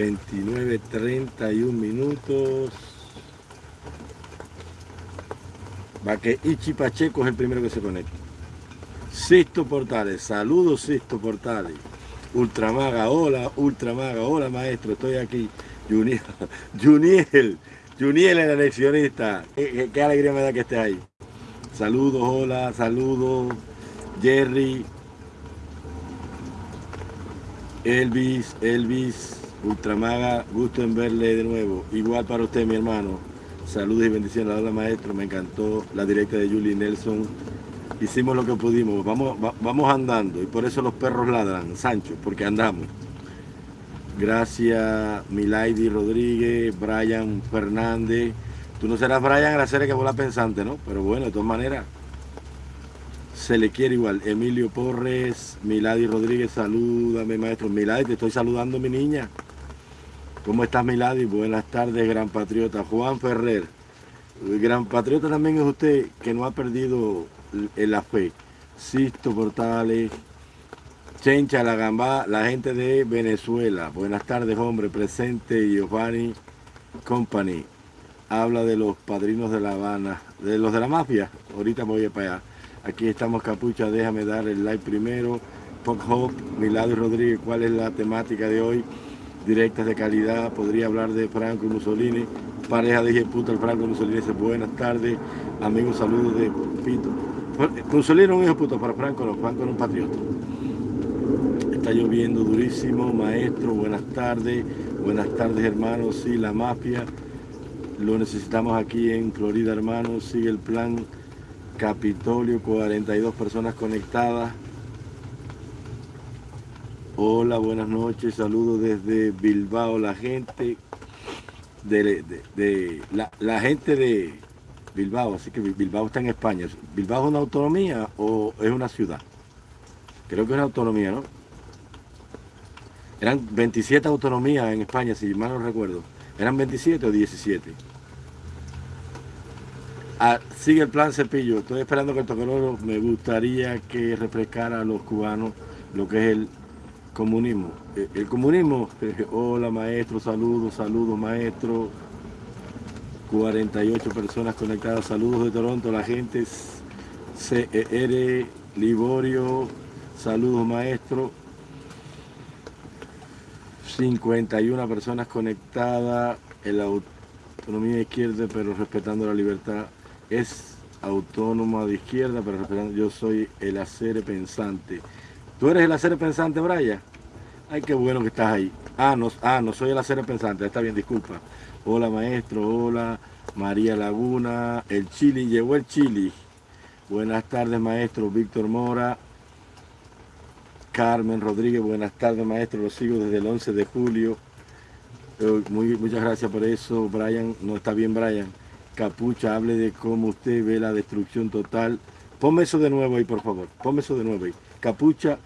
29, 31 minutos. Va que Ichi Pacheco es el primero que se conecta. Sisto Portales, saludos Sisto Portales. Ultramaga, hola, Ultramaga, hola maestro, estoy aquí. Juniel, Juniel, el eleccionista. Qué, qué alegría me da que estés ahí. Saludos, hola, saludos. Jerry, Elvis, Elvis, Ultramaga, gusto en verle de nuevo. Igual para usted, mi hermano. Saludos y bendiciones. Hola, maestro. Me encantó la directa de Julie Nelson. Hicimos lo que pudimos. Vamos, vamos andando. Y por eso los perros ladran, Sancho, porque andamos. Gracias, Milady Rodríguez, Brian Fernández. Tú no serás Brian la serie que la pensante, ¿no? Pero bueno, de todas maneras, se le quiere igual. Emilio Porres, Milady Rodríguez, salúdame, maestro. Milady, te estoy saludando, mi niña. ¿Cómo estás, Milady? Buenas tardes, gran patriota. Juan Ferrer. gran patriota también es usted que no ha perdido la fe. Sisto Portales, Chencha La Gamba, la gente de Venezuela. Buenas tardes, hombre. Presente Giovanni Company. Habla de los padrinos de La Habana, de los de la mafia. Ahorita voy para allá. Aquí estamos Capucha, déjame dar el like primero. Pop Hope, Milado Rodríguez, ¿cuál es la temática de hoy? Directas de calidad, podría hablar de Franco Mussolini. Pareja de puta el Franco Mussolini dice buenas tardes. Amigos, saludos de Pito. Mussolini es un hijo puto para Franco, no, Franco es un patriota. Está lloviendo durísimo, maestro, buenas tardes. Buenas tardes, hermanos. Sí, la mafia. Lo necesitamos aquí en Florida, hermanos. Sigue el plan Capitolio, 42 personas conectadas. Hola, buenas noches, saludos desde Bilbao, la gente de, la, gente de Bilbao, así que Bilbao está en España. ¿Bilbao es una autonomía o es una ciudad? Creo que es una autonomía, ¿no? Eran 27 autonomías en España, si mal no recuerdo. ¿Eran 27 o 17? Ah, sigue el plan Cepillo. Estoy esperando que el toqueroro me gustaría que refrescara a los cubanos lo que es el comunismo. Eh, el, comunismo, hola maestro, saludos, saludos maestro. 48 personas conectadas, saludos de Toronto, la gente CR, Liborio, saludos maestro. 51 personas conectadas, en la autonomía izquierda, pero respetando la libertad es autónoma de izquierda, pero yo soy el hacer pensante. ¿Tú eres el hacer pensante, Brian? Ay, qué bueno que estás ahí. Ah, no, ah, no soy el hacer pensante, está bien, disculpa. Hola, maestro, hola, María Laguna, el Chili, llegó el Chili. Buenas tardes, maestro Víctor Mora. Carmen Rodríguez, buenas tardes, maestro, lo sigo desde el 11 de julio. Eh, muy, muchas gracias por eso, Brian. No está bien, Brian. Capucha, hable de cómo usted ve la destrucción total. Ponme eso de nuevo ahí, por favor. Ponme eso de nuevo ahí. Capucha.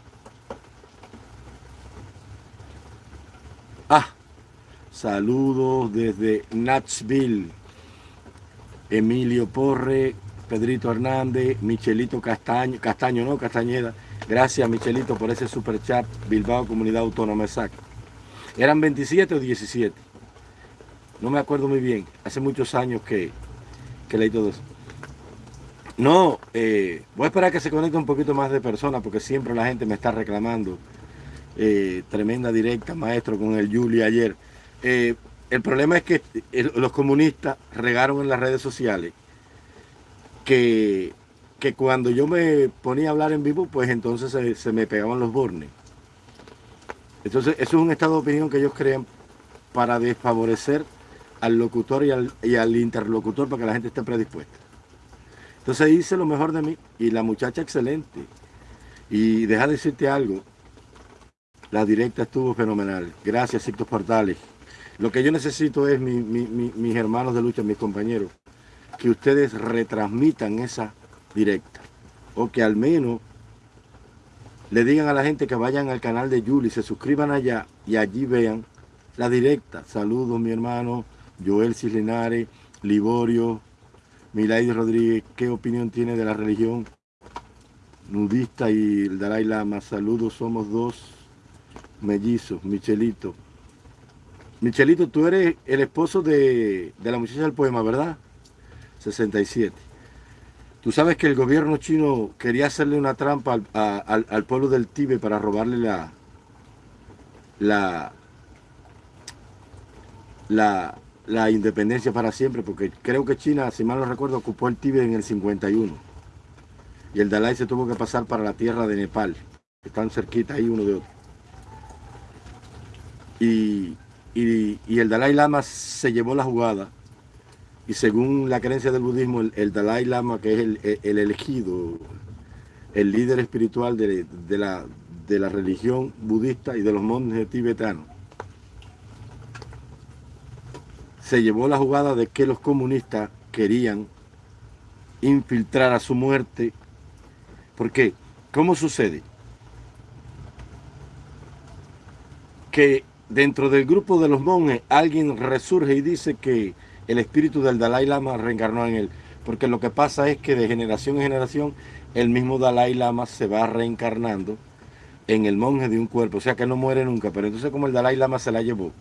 Ah, saludos desde Natsville. Emilio Porre, Pedrito Hernández, Michelito Castaño, Castaño no, Castañeda. Gracias Michelito por ese super chat, Bilbao Comunidad Autónoma, exacto. ¿Eran 27 o 17? No me acuerdo muy bien, hace muchos años que, que leí todo eso. No, eh, voy a esperar que se conecte un poquito más de personas porque siempre la gente me está reclamando. Eh, tremenda directa, maestro, con el Juli ayer. Eh, el problema es que los comunistas regaron en las redes sociales que, que cuando yo me ponía a hablar en vivo, pues entonces se, me pegaban los bornes. Entonces, eso es un estado de opinión que ellos crean para desfavorecer al locutor y al, interlocutor para que la gente esté predispuesta. Entonces hice lo mejor de mí y la muchacha excelente. Y deja de decirte algo, la directa estuvo fenomenal. Gracias, Cictos Portales. Lo que yo necesito es mis hermanos de lucha, mis compañeros, que ustedes retransmitan esa directa. O que al menos le digan a la gente que vayan al canal de Yuli, se suscriban allá y allí vean la directa. Saludos, mi hermano. Joel Cislinares, Liborio, Milady Rodríguez, ¿qué opinión tiene de la religión nudista y el Dalai Lama? Saludos, somos dos mellizos, Michelito. Michelito, tú eres el esposo de, la muchacha del poema, ¿verdad? 67. Tú sabes que el gobierno chino quería hacerle una trampa al, pueblo del Tíbet para robarle la, la, la, la, independencia para siempre, porque creo que China, si mal no recuerdo, ocupó el Tíbet en el 51. Y el Dalai se tuvo que pasar para la tierra de Nepal, están cerquita ahí uno de otro. Y, el Dalai Lama se llevó la jugada. Y según la creencia del budismo, el, Dalai Lama, que es el, elegido, el líder espiritual de, la, de la religión budista y de los monjes tibetanos, se llevó la jugada de que los comunistas querían infiltrar a su muerte. ¿Por qué? ¿Cómo sucede? Que dentro del grupo de los monjes alguien resurge y dice que el espíritu del Dalai Lama reencarnó en él. Porque lo que pasa es que de generación en generación el mismo Dalai Lama se va reencarnando en el monje de un cuerpo. O sea que no muere nunca. Pero entonces como el Dalai Lama se la llevó.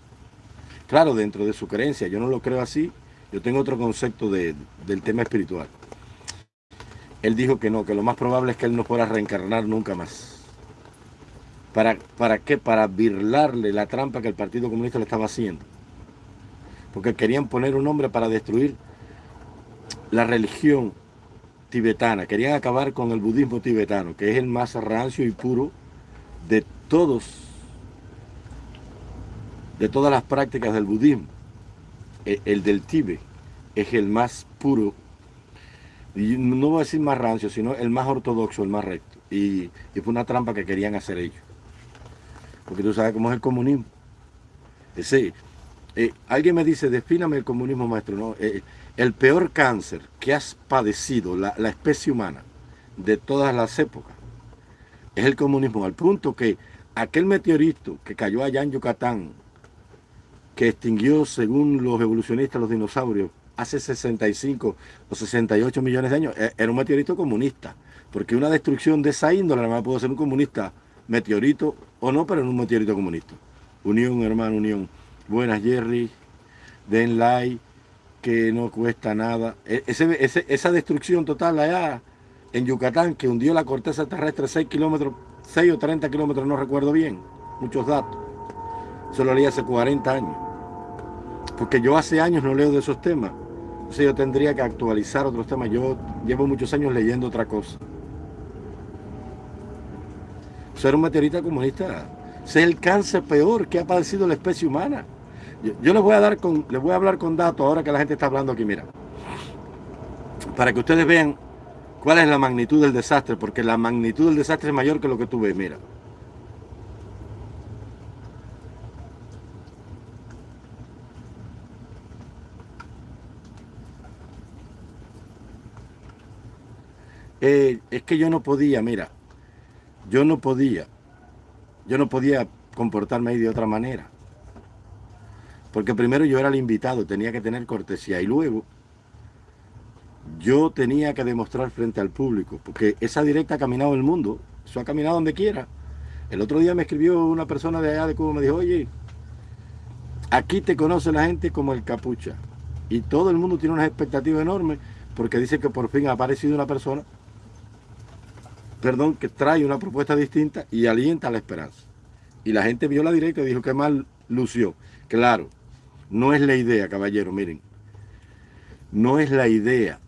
Claro, dentro de su creencia. Yo no lo creo así. Yo tengo otro concepto del tema espiritual. Él dijo que no, que lo más probable es que él no pueda reencarnar nunca más. ¿Para, ¿Para qué? Para birlarle la trampa que el Partido Comunista le estaba haciendo. Porque querían poner un hombre para destruir la religión tibetana. Querían acabar con el budismo tibetano, que es el más rancio y puro de todos, de todas las prácticas del budismo. E, el, del Tíbet es el más puro, y no voy a decir más rancio, sino el más ortodoxo, el más recto. y fue una trampa que querían hacer ellos porque tú sabes cómo es el comunismo. Ese, eh, alguien me dice, defíname el comunismo, maestro. No, eh, el peor cáncer que has padecido la, especie humana de todas las épocas es el comunismo, al punto que aquel meteorito que cayó allá en Yucatán, que extinguió, según los evolucionistas, los dinosaurios, hace 65 o 68 millones de años, e, era un meteorito comunista, porque una destrucción de esa índole no pudo ser un comunista meteorito o no, pero en un meteorito comunista. Unión, hermano, unión. Buenas, Jerry. Den like, que no cuesta nada. E, esa destrucción total allá en Yucatán, que hundió la corteza terrestre 6 kilómetros, 6 o 30 kilómetros, no recuerdo bien, muchos datos. Eso lo leí hace 40 años. Porque yo hace años no leo de esos temas. Entonces yo tendría que actualizar otros temas. Yo llevo muchos años leyendo otra cosa. Ser un meteorito comunista. es el cáncer peor que ha padecido la especie humana. Yo, les voy a dar con, les voy a hablar con datos ahora que la gente está hablando aquí, mira. Para que ustedes vean cuál es la magnitud del desastre, porque la magnitud del desastre es mayor que lo que tú ves, mira. Eh, es que yo no podía, mira, yo no podía, yo no podía comportarme ahí de otra manera. Porque primero yo era el invitado, tenía que tener cortesía y luego yo tenía que demostrar frente al público, porque esa directa ha caminado el mundo, eso ha caminado donde quiera. El otro día me escribió una persona de allá de Cuba, me dijo, oye, aquí te conoce la gente como el capucha. Y todo el mundo tiene una expectativa enorme porque dice que por fin ha aparecido una persona perdón, que trae una propuesta distinta y alienta la esperanza. Y la gente vio la directa y dijo que mal lució. Claro, no es la idea, caballero, miren. No es la idea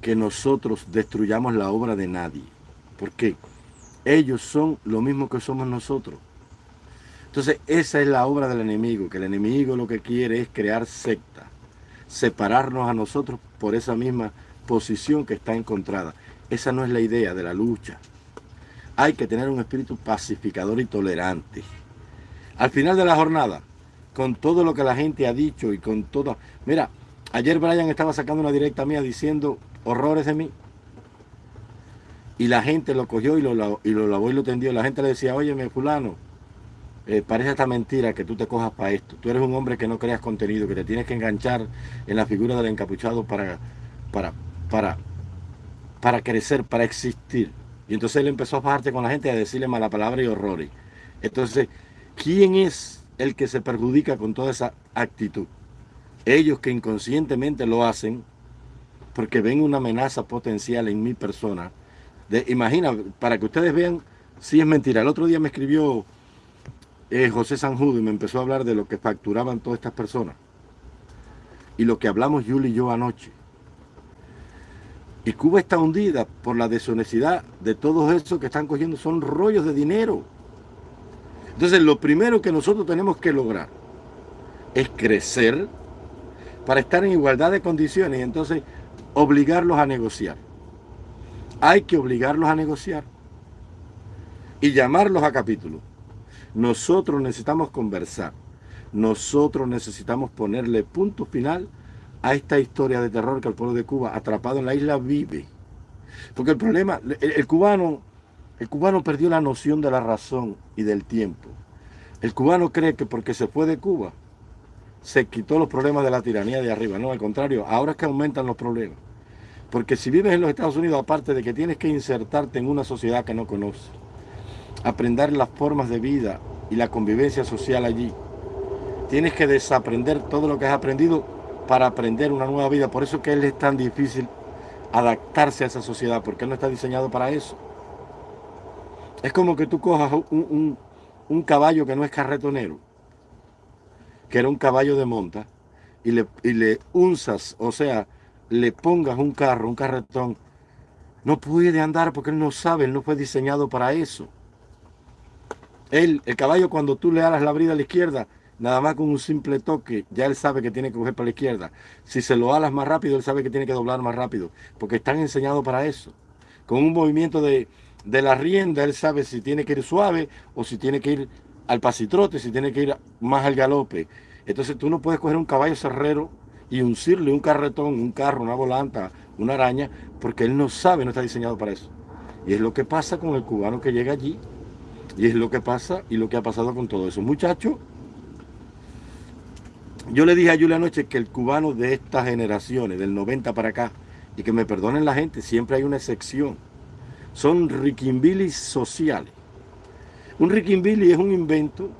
que nosotros destruyamos la obra de nadie. Porque ellos son lo mismo que somos nosotros. Entonces, esa es la obra del enemigo, que el enemigo lo que quiere es crear secta, separarnos a nosotros por esa misma posición que está encontrada. Esa no es la idea de la lucha. Hay que tener un espíritu pacificador y tolerante. Al final de la jornada, con todo lo que la gente ha dicho y con todo... Mira, ayer Brian estaba sacando una directa mía diciendo horrores de mí. Y la gente lo cogió y lo, y lo lavó y lo tendió. La gente le decía, óyeme, fulano, eh, parece esta mentira que tú te cojas para esto. Tú eres un hombre que no creas contenido, que te tienes que enganchar en la figura del encapuchado para, para, para para crecer, para existir. Y entonces él empezó a bajarte con la gente a decirle mala palabra y horrores. Entonces, ¿quién es el que se perjudica con toda esa actitud. Ellos que inconscientemente lo hacen porque ven una amenaza potencial en mi persona. De, imagina, para que ustedes vean si es mentira. El otro día me escribió eh, José Sanjudo y me empezó a hablar de lo que facturaban todas estas personas. Y lo que hablamos Yuli y yo anoche. Y Cuba está hundida por la deshonestidad de todos esos que están cogiendo, son rollos de dinero. Entonces lo primero que nosotros tenemos que lograr es crecer para estar en igualdad de condiciones y entonces obligarlos a negociar. Hay que obligarlos a negociar y llamarlos a capítulo. Nosotros necesitamos conversar. Nosotros necesitamos ponerle punto final a esta historia de terror que el pueblo de Cuba, atrapado en la isla, vive. Porque el problema, el, cubano, el cubano perdió la noción de la razón y del tiempo. El cubano cree que porque se fue de Cuba, se quitó los problemas de la tiranía de arriba. No, al contrario, ahora es que aumentan los problemas. Porque si vives en los Estados Unidos, aparte de que tienes que insertarte en una sociedad que no conoces, aprender las formas de vida y la convivencia social allí, tienes que desaprender todo lo que has aprendido para aprender una nueva vida. Por eso que él es tan difícil adaptarse a esa sociedad, porque él no está diseñado para eso. Es como que tú cojas un, caballo que no es carretonero, que era un caballo de monta, y le, y le unzas, o sea, le pongas un carro, un carretón, no puede andar porque él no sabe, él no fue diseñado para eso. Él, el caballo, cuando tú le alas la brida a la izquierda, Nada más con un simple toque, ya él sabe que tiene que coger para la izquierda. Si se lo alas más rápido, él sabe que tiene que doblar más rápido, porque están enseñados para eso. Con un movimiento de, la rienda, él sabe si tiene que ir suave o si tiene que ir al pasitrote, si tiene que ir más al galope. Entonces tú no puedes coger un caballo cerrero y uncirle un carretón, un carro, una volanta, una araña, porque él no sabe, no está diseñado para eso. Y es lo que pasa con el cubano que llega allí, y es lo que pasa y lo que ha pasado con todo eso. Muchachos, yo le dije a Julia anoche que el cubano de estas generaciones, del 90 para acá, y que me perdonen la gente, siempre hay una excepción, son riquimbilis sociales. Un riquimbilly es un invento,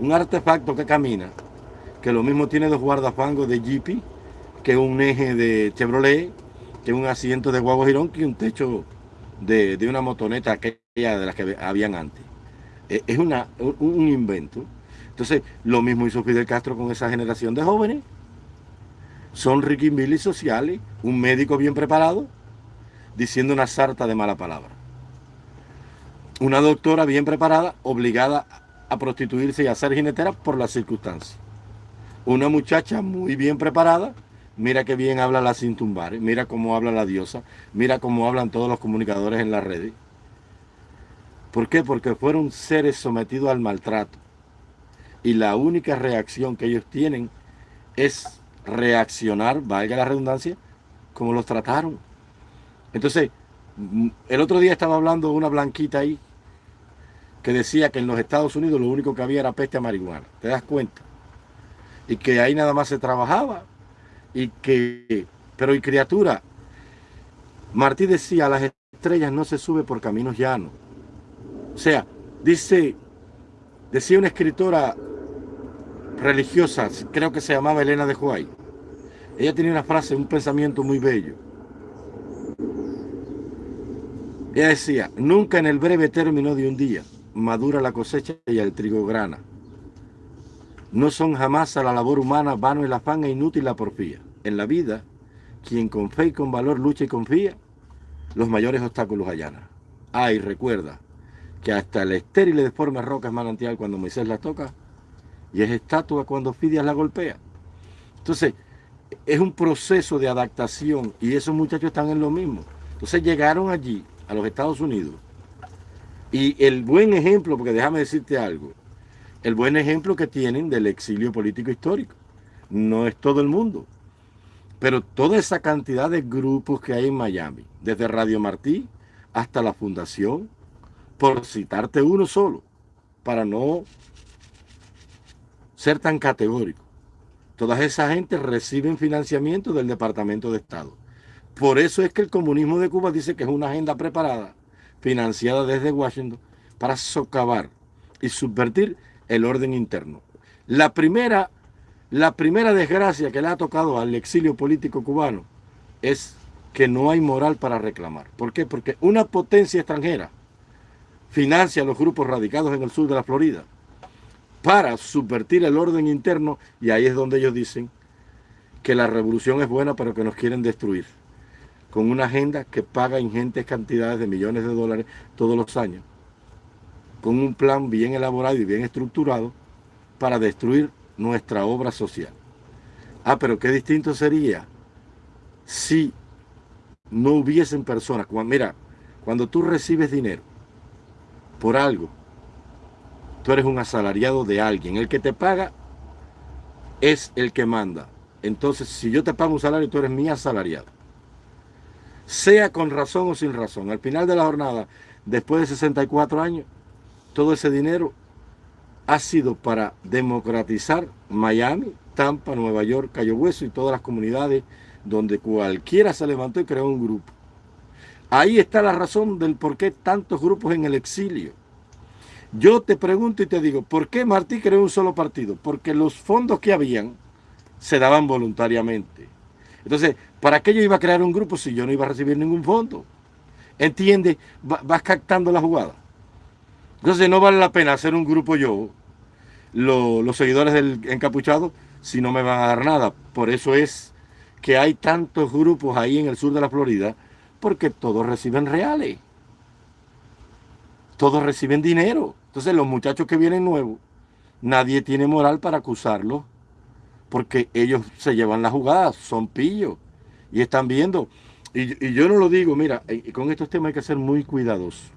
un artefacto que camina, que lo mismo tiene dos guardafangos de Jeepy, que un eje de Chevrolet, que un asiento de guagua girón, que un techo de, una motoneta aquella de las que habían antes. E, es una, un invento entonces, lo mismo hizo Fidel Castro con esa generación de jóvenes. Son riquimbilis sociales, un médico bien preparado, diciendo una sarta de mala palabra. Una doctora bien preparada, obligada a prostituirse y a ser jinetera por las circunstancias. Una muchacha muy bien preparada, mira qué bien habla la Cintumbares, mira cómo habla la diosa, mira cómo hablan todos los comunicadores en las redes. ¿Por qué? Porque fueron seres sometidos al maltrato y la única reacción que ellos tienen es reaccionar, valga la redundancia, como los trataron. Entonces, mm, el otro día estaba hablando una blanquita ahí que decía que en los Estados Unidos lo único que había era peste a marihuana. ¿Te das cuenta? Y que ahí nada más se trabajaba. Y que, pero y criatura, Martí decía, las estrellas no se sube por caminos llanos. O sea, dice, decía una escritora religiosa, creo que se llamaba Elena de Huay. Ella tenía una frase, un pensamiento muy bello. Ella decía, nunca en el breve término de un día madura la cosecha y el trigo grana. No son jamás a la labor humana vano el afán e inútil la porfía. En la vida, quien con fe y con valor lucha y confía, los mayores obstáculos allana. Ay, recuerda que hasta el estéril de forma roca es manantial cuando Moisés la toca, y es estatua cuando Fidias la golpea. Entonces, es un proceso de adaptación y esos muchachos están en lo mismo. Entonces llegaron allí, a los Estados Unidos, y el buen ejemplo, porque déjame decirte algo, el buen ejemplo que tienen del exilio político histórico. No es todo el mundo, pero toda esa cantidad de grupos que hay en Miami, desde Radio Martí hasta la Fundación, por citarte uno solo, para no ser tan categórico. Todas esas gente reciben financiamiento del Departamento de Estado. Por eso es que el comunismo de Cuba dice que es una agenda preparada, financiada desde Washington, para socavar y subvertir el orden interno. La primera, la primera desgracia que le ha tocado al exilio político cubano es que no hay moral para reclamar. ¿Por qué? Porque una potencia extranjera financia a los grupos radicados en el sur de la Florida para subvertir el orden interno y ahí es donde ellos dicen que la revolución es buena pero que nos quieren destruir con una agenda que paga ingentes cantidades de millones de dólares todos los años con un plan bien elaborado y bien estructurado para destruir nuestra obra social. Ah, pero qué distinto sería si no hubiesen personas. Mira, cuando tú recibes dinero por algo, tú eres un asalariado de alguien. El que te paga es el que manda. Entonces, si yo te pago un salario, tú eres mi asalariado. Sea con razón o sin razón. Al final de la jornada, después de 64 años, todo ese dinero ha sido para democratizar Miami, Tampa, Nueva York, Cayo Hueso y todas las comunidades donde cualquiera se levantó y creó un grupo. Ahí está la razón del por qué tantos grupos en el exilio. Yo te pregunto y te digo, ¿por qué Martí creó un solo partido? Porque los fondos que habían se daban voluntariamente. Entonces, ¿para qué yo iba a crear un grupo si yo no iba a recibir ningún fondo? ¿Entiendes? Vas captando la jugada. Entonces no vale la pena hacer un grupo yo, los seguidores del encapuchado, si no me van a dar nada. Por eso es que hay tantos grupos ahí en el sur de la Florida, porque todos reciben reales. Todos reciben dinero. Entonces los muchachos que vienen nuevos, nadie tiene moral para acusarlos, porque ellos se llevan la jugada, son pillos, y están viendo. Y, y yo no lo digo, mira, con estos temas hay que ser muy cuidadosos.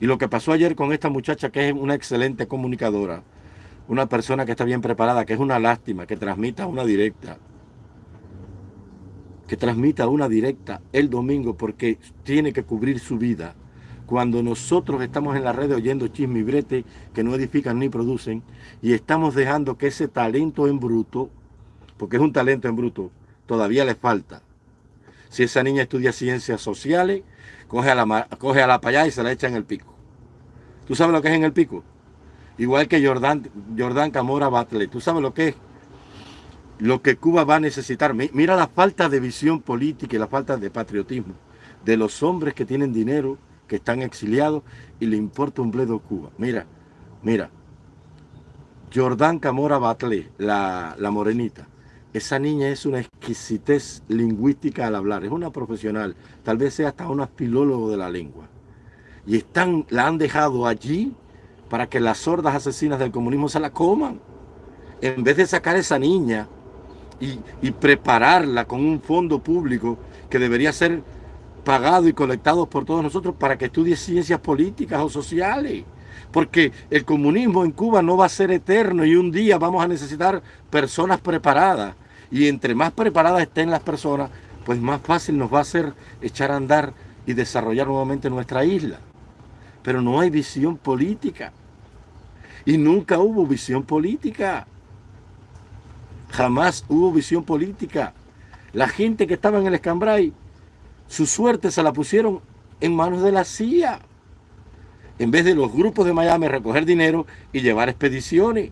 Y lo que pasó ayer con esta muchacha, que es una excelente comunicadora, una persona que está bien preparada, que es una lástima, que transmita una directa, que transmita una directa el domingo porque tiene que cubrir su vida. Cuando nosotros estamos en la red oyendo chisme y brete que no edifican ni producen y estamos dejando que ese talento en bruto, porque es un talento en bruto, todavía le falta. Si esa niña estudia ciencias sociales, coge a la, coge a la allá y se la echa en el pico. ¿Tú sabes lo que es en el pico? Igual que Jordán, Jordán Camora Batle. ¿Tú sabes lo que es? Lo que Cuba va a necesitar. Mira la falta de visión política y la falta de patriotismo de los hombres que tienen dinero, que están exiliados y le importa un bledo Cuba. Mira, mira. Jordán Camora Batle, la, la morenita. Esa niña es una exquisitez lingüística al hablar. Es una profesional. Tal vez sea hasta una filólogo de la lengua y están, la han dejado allí para que las sordas asesinas del comunismo se la coman. En vez de sacar a esa niña y, y prepararla con un fondo público que debería ser pagado y colectado por todos nosotros para que estudie ciencias políticas o sociales. Porque el comunismo en Cuba no va a ser eterno y un día vamos a necesitar personas preparadas. Y entre más preparadas estén las personas, pues más fácil nos va a ser echar a andar y desarrollar nuevamente nuestra isla pero no hay visión política. Y nunca hubo visión política. Jamás hubo visión política. La gente que estaba en el escambray, su suerte se la pusieron en manos de la CIA. En vez de los grupos de Miami recoger dinero y llevar expediciones.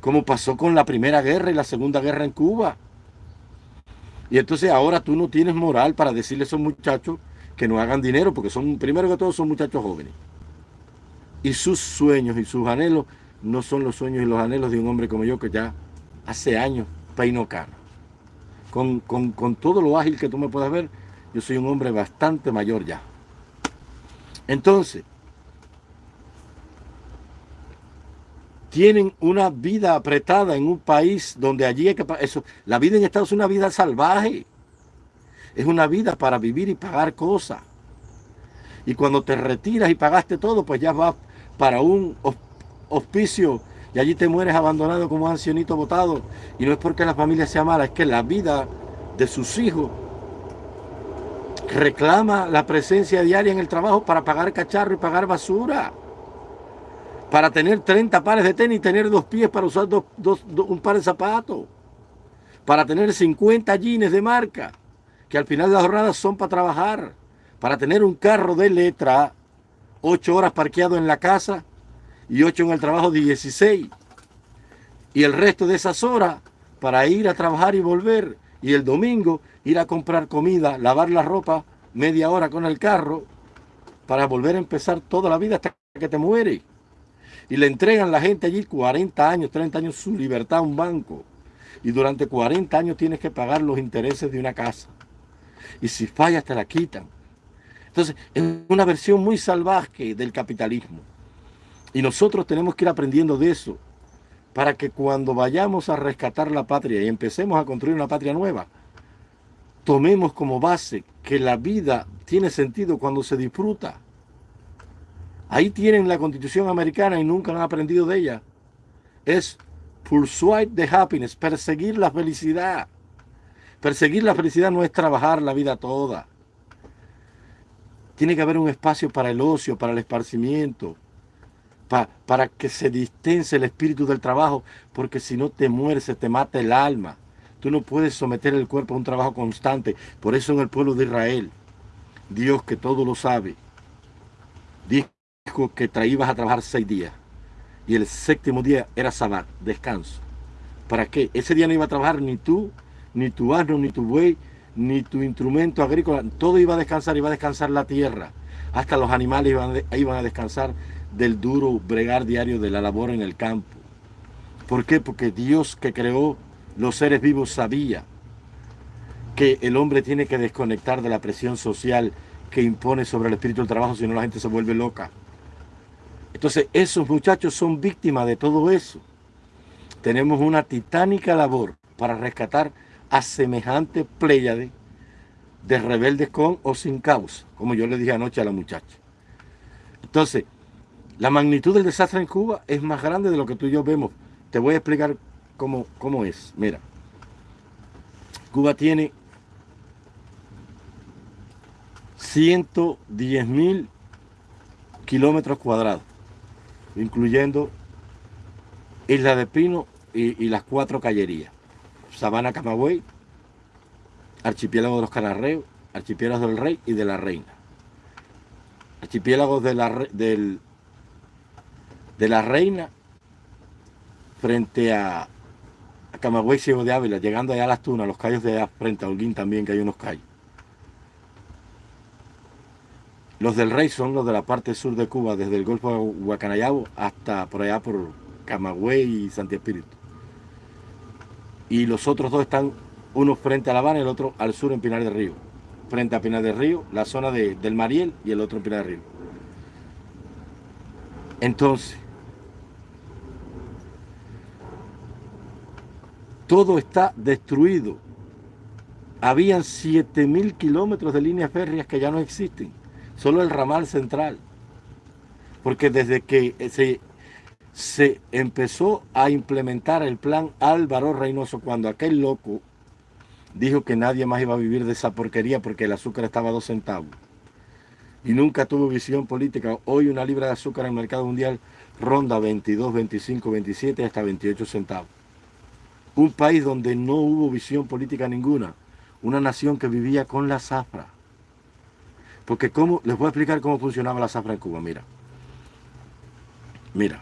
Como pasó con la Primera Guerra y la Segunda Guerra en Cuba. Y entonces ahora tú no tienes moral para decirle a esos muchachos que no hagan dinero, porque son, primero que todo, son muchachos jóvenes. Y sus sueños y sus anhelos no son los sueños y los anhelos de un hombre como yo que ya hace años peino cano. Con, con todo lo ágil que tú me puedas ver, yo soy un hombre bastante mayor ya. Entonces, tienen una vida apretada en un país donde allí hay que... Eso, la vida en Estados es una vida salvaje. Es una vida para vivir y pagar cosas. Y cuando te retiras y pagaste todo, pues ya vas para un hospicio y allí te mueres abandonado como un ancianito botado. Y no es porque la familia sea mala, es que la vida de sus hijos reclama la presencia diaria en el trabajo para pagar cacharro y pagar basura. Para tener 30 pares de tenis y tener dos pies para usar un par de zapatos. Para tener 50 jeans de marca que al final de la jornada son para trabajar, para tener un carro de letra, ocho horas parqueado en la casa y 8 en el trabajo 16. Y el resto de esas horas para ir a trabajar y volver. Y el domingo ir a comprar comida, lavar la ropa media hora con el carro para volver a empezar toda la vida hasta que te muere. Y le entregan a la gente allí 40 años, 30 años su libertad a un banco. Y durante 40 años tienes que pagar los intereses de una casa. Y si fallas te la quitan. Entonces, es una versión muy salvaje del capitalismo. Y nosotros tenemos que ir aprendiendo de eso para que cuando vayamos a rescatar la patria y empecemos a construir una patria nueva, tomemos como base que la vida tiene sentido cuando se disfruta. Ahí tienen la Constitución americana y nunca han aprendido de ella. Es pursuit the happiness, perseguir la felicidad. Perseguir la felicidad no es trabajar la vida toda. Tiene que haber un espacio para el ocio, para el esparcimiento, para que se distense el espíritu del trabajo, porque si no te mueres, te mata el alma. Tú no puedes someter el cuerpo a un trabajo constante. Por eso en el pueblo de Israel, Dios que todo lo sabe, dijo que traías a trabajar seis días. Y el séptimo día era sábado, descanso. ¿Para qué? Ese día no iba a trabajar ni tú, ni tu asno, ni tu buey, ni tu instrumento agrícola. Todo iba a descansar, iba a descansar la tierra. Hasta los animales iban, iban a descansar del duro bregar diario de la labor en el campo. ¿Por qué? Porque Dios que creó los seres vivos sabía que el hombre tiene que desconectar de la presión social que impone sobre el espíritu del trabajo, si no la gente se vuelve loca. Entonces esos muchachos son víctimas de todo eso. Tenemos una titánica labor para rescatar a semejante pléyade de rebeldes con o sin causa, como yo le dije anoche a la muchacha. Entonces, la magnitud del desastre en Cuba es más grande de lo que tú y yo vemos. Te voy a explicar cómo, cómo es. Mira, Cuba tiene 110 mil kilómetros cuadrados, incluyendo Isla de Pino y, las cuatro callerías. Sabana Camagüey, Archipiélago de los Canarreos, Archipiélago del Rey y de la Reina. Archipiélagos de la, del, de la Reina frente a, a Camagüey Ciego de Ávila, llegando allá a las Tunas, los callos de allá, frente a Holguín también, que hay unos callos. Los del Rey son los de la parte sur de Cuba, desde el Golfo de Guacanayabo hasta por allá por Camagüey y Santi Espíritu y los otros dos están, uno frente a La Habana y el otro al sur en Pinar del Río. Frente a Pinar del Río, la zona de, del Mariel y el otro en Pinar del Río. Entonces, todo está destruido. Habían 7.000 kilómetros de líneas férreas que ya no existen. Solo el ramal central. Porque desde que se se empezó a implementar el plan Álvaro Reynoso cuando aquel loco dijo que nadie más iba a vivir de esa porquería porque el azúcar estaba a dos centavos. Y nunca tuvo visión política. Hoy una libra de azúcar en el mercado mundial ronda 22, 25, 27 hasta 28 centavos. Un país donde no hubo visión política ninguna. Una nación que vivía con la zafra. Porque cómo, les voy a explicar cómo funcionaba la zafra en Cuba. Mira. Mira.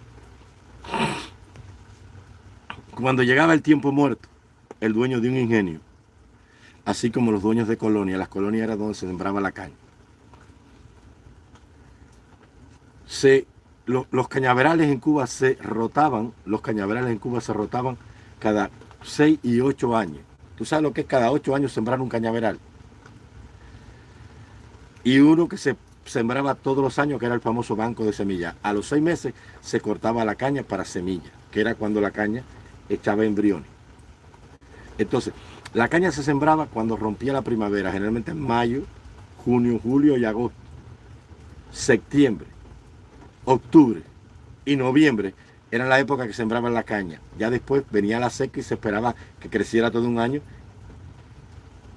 Cuando llegaba el tiempo muerto, el dueño de un ingenio, así como los dueños de colonia, las colonias eran donde se sembraba la caña. Se, los cañaverales en Cuba se rotaban, los cañaverales en Cuba se rotaban cada 6 y 8 años. ¿Tú sabes lo que es cada 8 años sembrar un cañaveral? Y uno que se sembraba todos los años, que era el famoso banco de semillas. A los seis meses se cortaba la caña para semilla, que era cuando la caña echaba embriones. Entonces, la caña se sembraba cuando rompía la primavera, generalmente en mayo, junio, julio y agosto. Septiembre, octubre y noviembre era la época que sembraban la caña. Ya después venía la seca y se esperaba que creciera todo un año.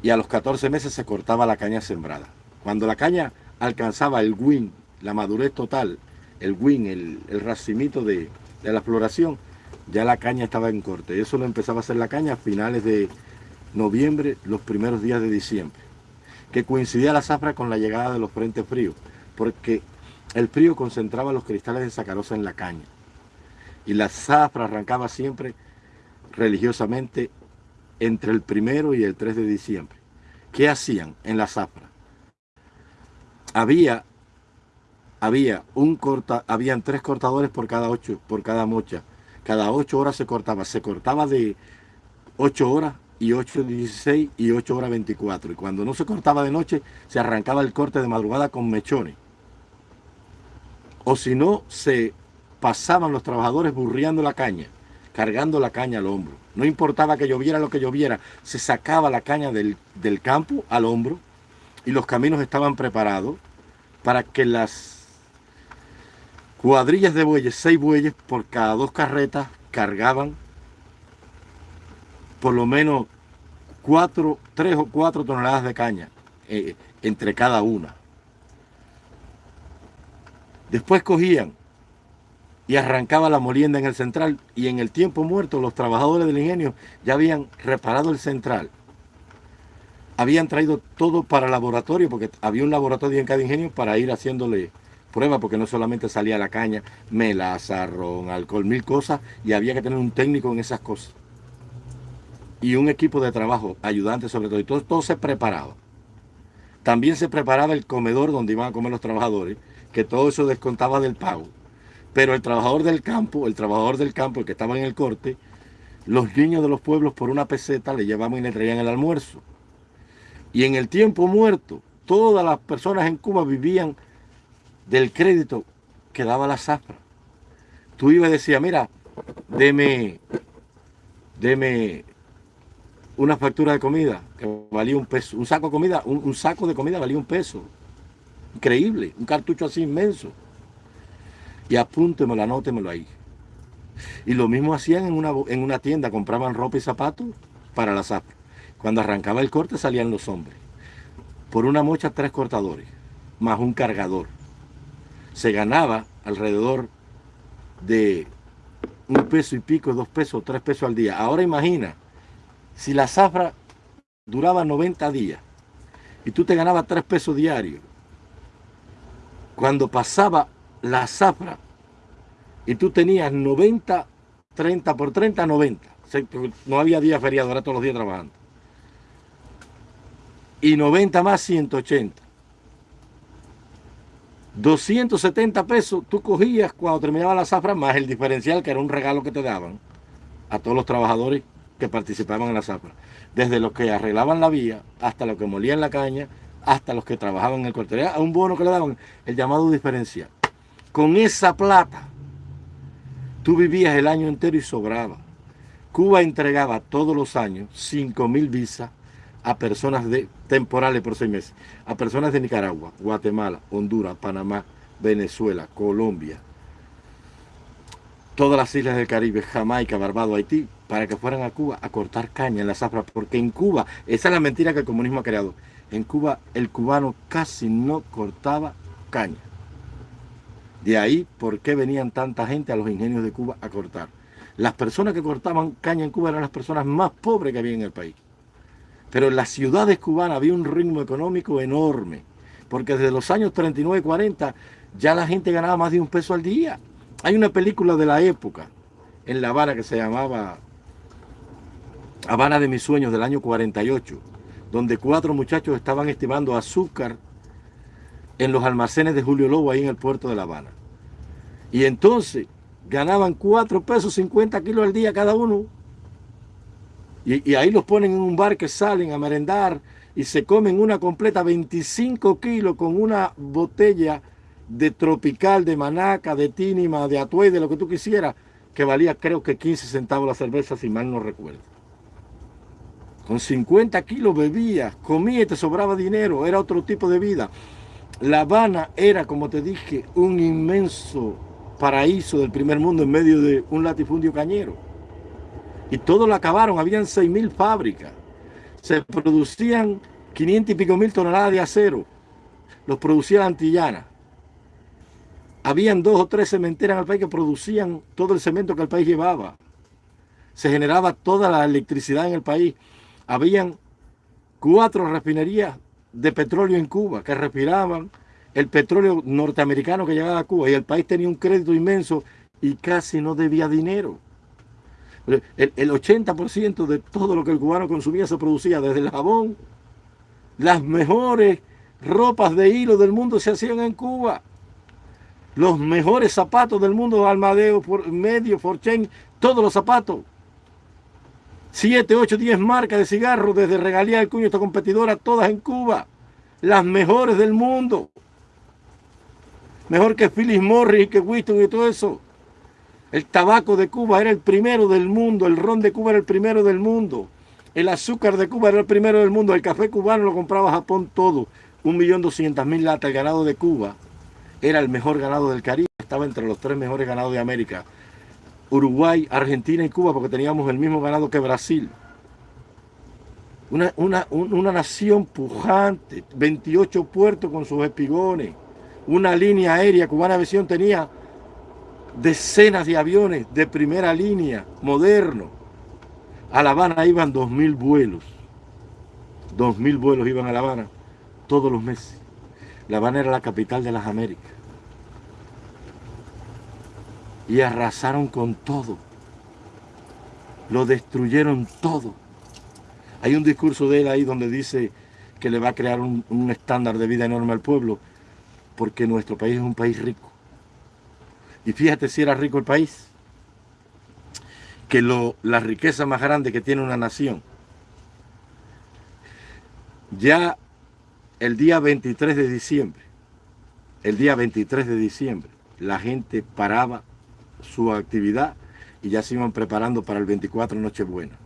Y a los 14 meses se cortaba la caña sembrada. Cuando la caña alcanzaba el win, la madurez total, el win, el, racimito de, la floración, ya la caña estaba en corte. Eso lo empezaba a hacer la caña a finales de noviembre, los primeros días de diciembre, que coincidía la zafra con la llegada de los frentes fríos, porque el frío concentraba los cristales de sacarosa en la caña. Y la zafra arrancaba siempre religiosamente entre el primero y el 3 de diciembre. ¿Qué hacían en la zafra? Había, había un corta, habían tres cortadores por cada ocho, por cada mocha. Cada ocho horas se cortaba. Se cortaba de ocho horas y 8 16 y 8 horas 24. Y cuando no se cortaba de noche, se arrancaba el corte de madrugada con mechones. O si no, se pasaban los trabajadores burriando la caña, cargando la caña al hombro. No importaba que lloviera lo que lloviera, se sacaba la caña del, del campo al hombro y los caminos estaban preparados para que las cuadrillas de bueyes, seis bueyes por cada dos carretas, cargaban por lo menos cuatro, tres o cuatro toneladas de caña eh, entre cada una. Después cogían y arrancaba la molienda en el central y en el tiempo muerto los trabajadores del ingenio ya habían reparado el central. Habían traído todo para laboratorio porque había un laboratorio en cada ingenio para ir haciéndole pruebas porque no solamente salía la caña, melaza, ron, alcohol, mil cosas y había que tener un técnico en esas cosas y un equipo de trabajo, ayudantes sobre todo, y todo, todo se preparaba. También se preparaba el comedor donde iban a comer los trabajadores, que todo eso descontaba del pago. Pero el trabajador del campo, el trabajador del campo, el que estaba en el corte, los niños de los pueblos por una peseta le llevaban y le traían el almuerzo. Y en el tiempo muerto, todas las personas en Cuba vivían del crédito que daba la zafra. Tú ibas y decías, mira, deme, deme una factura de comida que valía un peso. Un saco de comida, un, saco de comida valía un peso. Increíble, un cartucho así inmenso. Y apúntemelo, anótemelo ahí. Y lo mismo hacían en una, en una tienda, compraban ropa y zapatos para la zafra. Cuando arrancaba el corte salían los hombres. Por una mocha tres cortadores, más un cargador. Se ganaba alrededor de un peso y pico, dos pesos, tres pesos al día. Ahora imagina, si la zafra duraba 90 días y tú te ganabas 3 pesos diarios, cuando pasaba la zafra y tú tenías 90, 30 por 30, 90. No había día feriado, era todos los días trabajando. Y 90 más 180. 270 pesos tú cogías cuando terminaba la zafra más el diferencial que era un regalo que te daban a todos los trabajadores que participaban en la zafra. Desde los que arreglaban la vía, hasta los que molían la caña, hasta los que trabajaban en el corte. a un bono que le daban el llamado diferencial. Con esa plata, tú vivías el año entero y sobraba. Cuba entregaba todos los años 5 mil visas a personas de, temporales por seis meses, a personas de Nicaragua, Guatemala, Honduras, Panamá, Venezuela, Colombia, todas las islas del Caribe, Jamaica, Barbados, Haití, para que fueran a Cuba a cortar caña en la zafra, porque en Cuba, esa es la mentira que el comunismo ha creado, en Cuba el cubano casi no cortaba caña. De ahí, ¿por qué venían tanta gente a los ingenios de Cuba a cortar? Las personas que cortaban caña en Cuba eran las personas más pobres que había en el país. Pero en las ciudades cubanas había un ritmo económico enorme, porque desde los años 39 y 40 ya la gente ganaba más de un peso al día. Hay una película de la época en La Habana que se llamaba Habana de mis sueños del año 48, donde cuatro muchachos estaban estimando azúcar en los almacenes de Julio Lobo ahí en el puerto de La Habana. Y entonces ganaban 4 pesos 50 kilos al día cada uno. Y, ahí los ponen en un bar que salen a merendar y se comen una completa 25 kilos con una botella de tropical, de manaca, de tínima, de atuey, de lo que tú quisieras, que valía creo que 15 centavos la cerveza, si mal no recuerdo. Con 50 kilos bebías, comía y te sobraba dinero, era otro tipo de vida. La Habana era, como te dije, un inmenso paraíso del primer mundo en medio de un latifundio cañero. Y todo lo acabaron, habían 6 mil fábricas. Se producían 500 y pico mil toneladas de acero. Los producía la Antillana. Habían dos o tres cementeras en el país que producían todo el cemento que el país llevaba. Se generaba toda la electricidad en el país. Habían cuatro refinerías de petróleo en Cuba que respiraban el petróleo norteamericano que llegaba a Cuba y el país tenía un crédito inmenso y casi no debía dinero. El, el 80% de todo lo que el cubano consumía se producía desde el jabón. Las mejores ropas de hilo del mundo se hacían en Cuba. Los mejores zapatos del mundo, Almadeo, medio, Forchen, todos los zapatos. 7, 8, 10 marcas de cigarros, desde Regalía del Cuño esta competidora, todas en Cuba. Las mejores del mundo. Mejor que Phyllis Morris y que Winston y todo eso. El tabaco de Cuba era el primero del mundo, el ron de Cuba era el primero del mundo, el azúcar de Cuba era el primero del mundo, el café cubano lo compraba Japón todo, un millón doscientas mil latas, el ganado de Cuba era el mejor ganado del Caribe, estaba entre los tres mejores ganados de América. Uruguay, Argentina y Cuba, porque teníamos el mismo ganado que Brasil. Una, una, una nación pujante, 28 puertos con sus espigones, una línea aérea, Cubana Visión tenía decenas de aviones de primera línea, modernos. A La Habana iban dos mil vuelos. Dos mil vuelos iban a La Habana todos los meses. La Habana era la capital de las Américas. Y arrasaron con todo. Lo destruyeron todo. Hay un discurso de él ahí donde dice que le va a crear un, un estándar de vida enorme al pueblo porque nuestro país es un país rico y fíjate si era rico el país, que lo, la riqueza más grande que tiene una nación. Ya el día 23 de diciembre, el día 23 de diciembre, la gente paraba su actividad y ya se iban preparando para el 24 Nochebuena.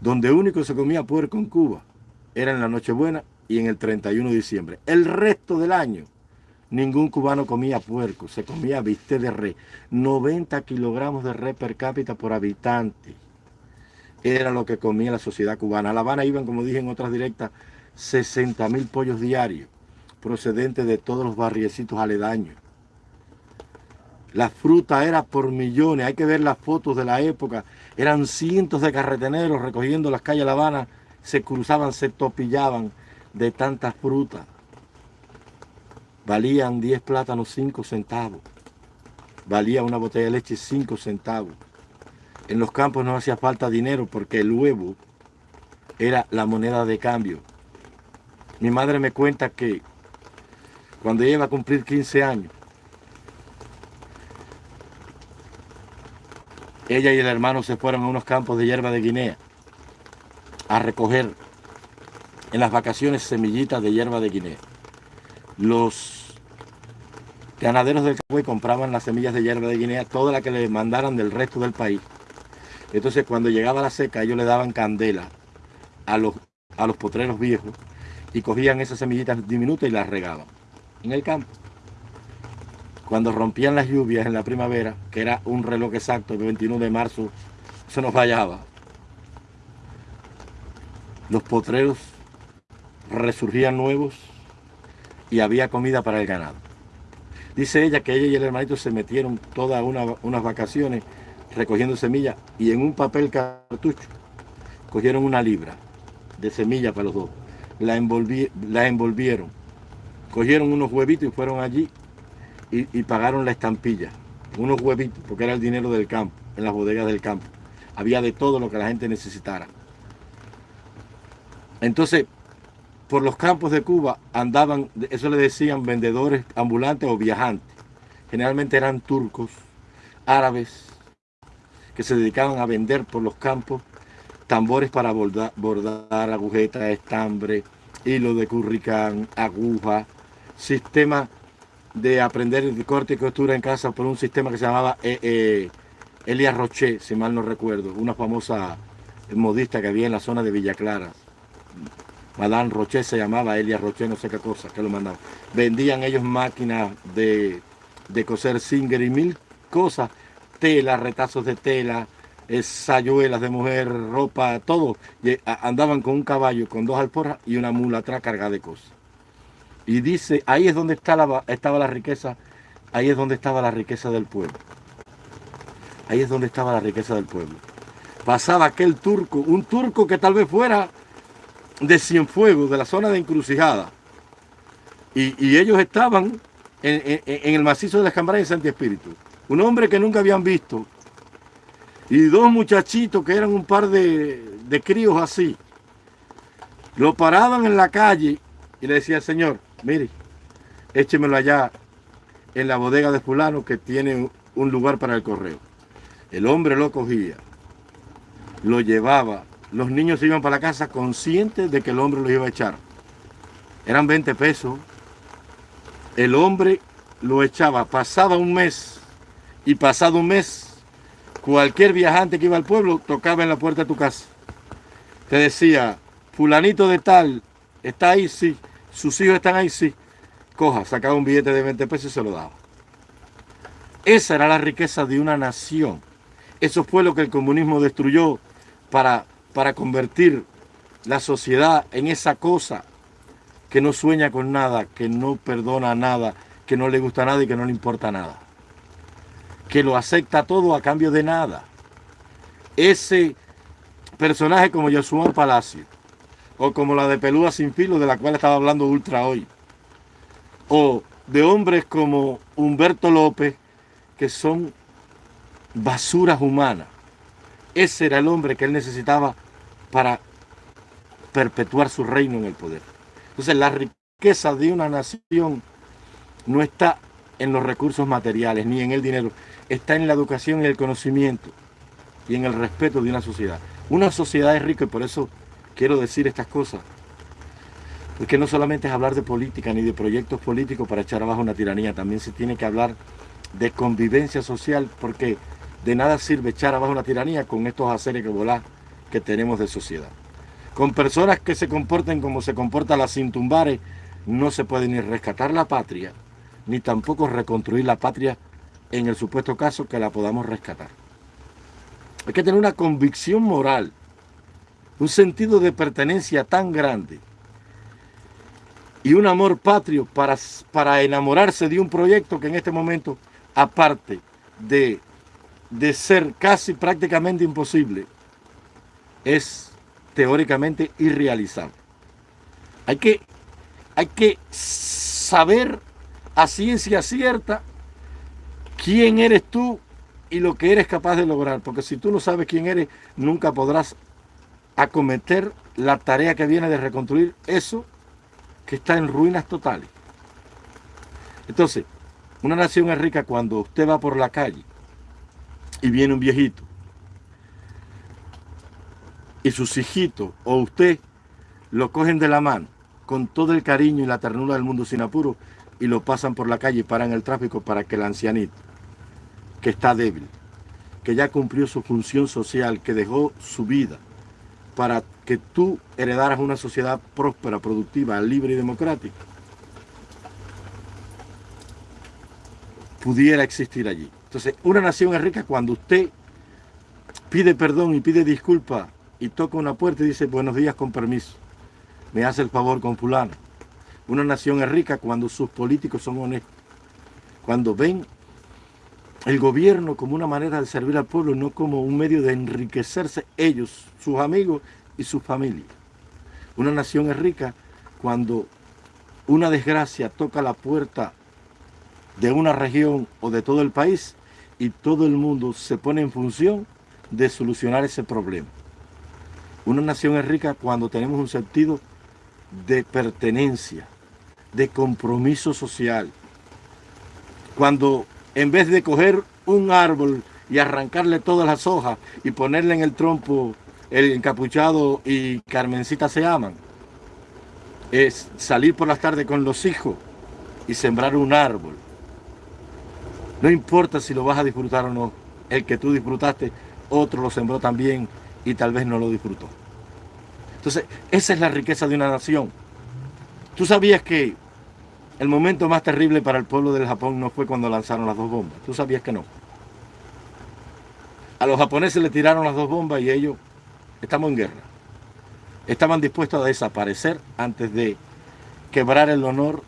Donde único se comía puerco en Cuba era en la Nochebuena y en el 31 de diciembre. El resto del año Ningún cubano comía puerco, se comía bistec de res. 90 kilogramos de res per cápita por habitante. Era lo que comía la sociedad cubana. A La Habana iban, como dije en otras directas, 60 mil pollos diarios, procedentes de todos los barriecitos aledaños. La fruta era por millones, hay que ver las fotos de la época. Eran cientos de carreteneros recogiendo las calles de La Habana, se cruzaban, se topillaban de tantas frutas valían 10 plátanos 5 centavos. Valía una botella de leche 5 centavos. En los campos no hacía falta dinero porque el huevo era la moneda de cambio. Mi madre me cuenta que cuando ella iba a cumplir 15 años, ella y el hermano se fueron a unos campos de hierba de Guinea a recoger en las vacaciones semillitas de hierba de Guinea. Los Ganaderos del Cagüey compraban las semillas de hierba de Guinea, toda la que le mandaran del resto del país. Entonces cuando llegaba la seca, ellos le daban candela a los, a los potreros viejos y cogían esas semillitas diminutas y las regaban en el campo. Cuando rompían las lluvias en la primavera, que era un reloj exacto, el 21 de marzo, se nos fallaba. Los potreros resurgían nuevos y había comida para el ganado. Dice ella que ella y el hermanito se metieron todas unas vacaciones recogiendo semillas y en un papel cartucho cogieron una libra de semillas para los dos. La, la envolvieron, cogieron unos huevitos y fueron allí y, pagaron la estampilla. Unos huevitos, porque era el dinero del campo, en las bodegas del campo. Había de todo lo que la gente necesitara. Entonces, por los campos de Cuba andaban, eso le decían vendedores ambulantes o viajantes. Generalmente eran turcos, árabes, que se dedicaban a vender por los campos tambores para bordar, bordar agujetas, estambre, hilo de curricán, aguja, sistema de aprender el corte y costura en casa por un sistema que se llamaba eh, eh, Elia Roche, si mal no recuerdo, una famosa modista que había en la zona de Villa Clara. Madame Roche se llamaba, Elia Roche, no sé qué cosa, que lo mandaban. Vendían ellos máquinas de, coser Singer y mil cosas, tela, retazos de tela, sayuelas de mujer, ropa, todo. Y andaban con un caballo, con dos alforjas y una mula atrás cargada de cosas. Y dice, ahí es donde estaba la riqueza, ahí es donde estaba la riqueza del pueblo. Ahí es donde estaba la riqueza del pueblo. Pasaba aquel turco, un turco que tal vez fuera de Cienfuegos, de la zona de Encrucijada. Y, ellos estaban en, el macizo de las Cambras de Santi Espíritu. un hombre que nunca habían visto, y dos muchachitos que eran un par de, de críos así, lo paraban en la calle y le decía, Señor, mire, échemelo allá en la bodega de fulano que tiene un lugar para el correo. El hombre lo cogía, lo llevaba, los niños iban para la casa conscientes de que el hombre lo iba a echar. Eran 20 pesos. El hombre lo echaba, pasaba un mes y pasado un mes, cualquier viajante que iba al pueblo tocaba en la puerta de tu casa. Te decía, fulanito de tal, está ahí, sí, sus hijos están ahí, sí. Coja, sacaba un billete de 20 pesos y se lo daba. Esa era la riqueza de una nación. Eso fue lo que el comunismo destruyó para, para convertir la sociedad en esa cosa que no sueña con nada, que no perdona nada, que no le gusta nada y que no le importa nada que lo acepta todo a cambio de nada. Ese personaje como Josué Palacio, o como la de Peluda Sin Filo, de la cual estaba hablando Ultra hoy, o de hombres como Humberto López, que son basuras humanas. Ese era el hombre que él necesitaba para perpetuar su reino en el poder. Entonces la riqueza de una nación no está en los recursos materiales ni en el dinero, está en la educación y el conocimiento y en el respeto de una sociedad. Una sociedad es rica y por eso quiero decir estas cosas. Porque no solamente es hablar de política ni de proyectos políticos para echar abajo una tiranía, también se tiene que hablar de convivencia social porque de nada sirve echar abajo una tiranía con estos haceres que volar que tenemos de sociedad. Con personas que se comporten como se comporta la Cintumbares, no se puede ni rescatar la patria, ni tampoco reconstruir la patria en el supuesto caso que la podamos rescatar. Hay que tener una convicción moral, un sentido de pertenencia tan grande y un amor patrio para, para enamorarse de un proyecto que en este momento, aparte de, de ser casi prácticamente imposible, es teóricamente irrealizable. Hay que, hay que saber a ciencia cierta quién eres tú y lo que eres capaz de lograr. Porque si tú no sabes quién eres, nunca podrás acometer la tarea que viene de reconstruir eso que está en ruinas totales. Entonces, una nación es rica cuando usted va por la calle y viene un viejito y sus hijitos o usted lo cogen de la mano con todo el cariño y la ternura del mundo sin apuro y lo pasan por la calle y paran el tráfico para que el ancianito que está débil, que ya cumplió su función social, que dejó su vida para que tú heredaras una sociedad próspera, productiva, libre y democrática, pudiera existir allí. Entonces, una nación es rica cuando usted pide perdón y pide disculpa y toca una puerta y dice buenos días con permiso, me hace el favor con fulano. Una nación es rica cuando sus políticos son honestos, cuando ven el gobierno como una manera de servir al pueblo, no como un medio de enriquecerse ellos, sus amigos y sus familias. Una nación es rica cuando una desgracia toca la puerta de una región o de todo el país y todo el mundo se pone en función de solucionar ese problema. Una nación es rica cuando tenemos un sentido de pertenencia, de compromiso social. Cuando en vez de coger un árbol y arrancarle todas las hojas y ponerle en el trompo el encapuchado y Carmencita se aman, es salir por las tardes con los hijos y sembrar un árbol. No importa si lo vas a disfrutar o no, el que tú disfrutaste, otro lo sembró también y tal vez no lo disfrutó. Entonces, esa es la riqueza de una nación. Tú sabías que el momento más terrible para el pueblo del Japón no fue cuando lanzaron las dos bombas. ¿Tú sabías que no? A los japoneses le tiraron las dos bombas y ellos, estamos en guerra. Estaban dispuestos a desaparecer antes de quebrar el honor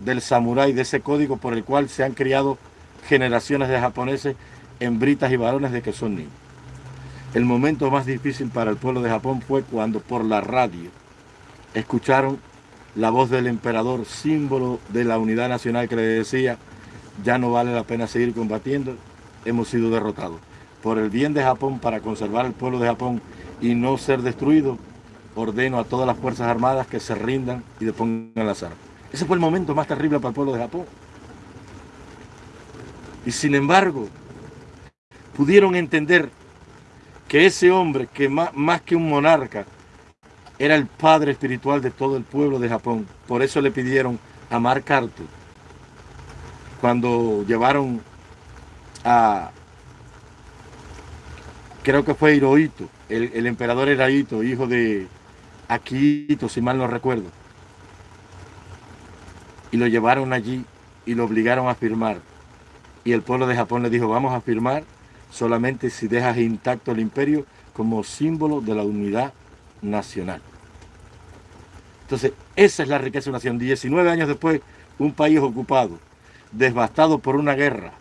del samurái, de ese código por el cual se han criado generaciones de japoneses, hembritas y varones de que son niños. El momento más difícil para el pueblo de Japón fue cuando por la radio escucharon la voz del emperador, símbolo de la unidad nacional que le decía, ya no vale la pena seguir combatiendo, hemos sido derrotados. Por el bien de Japón, para conservar el pueblo de Japón y no ser destruido, ordeno a todas las Fuerzas Armadas que se rindan y depongan las armas. Ese fue el momento más terrible para el pueblo de Japón. Y sin embargo, pudieron entender que ese hombre, que más, más, que un monarca, era el padre espiritual de todo el pueblo de Japón. Por eso le pidieron a Mark Arthur, cuando llevaron a, creo que fue Hirohito, el, el emperador Hirohito, hijo de Akihito, si mal no recuerdo. Y lo llevaron allí y lo obligaron a firmar. Y el pueblo de Japón le dijo, vamos a firmar solamente si dejas intacto el imperio como símbolo de la unidad nacional. Entonces, esa es la riqueza de una nación. 19 años después, un país ocupado, devastado por una guerra,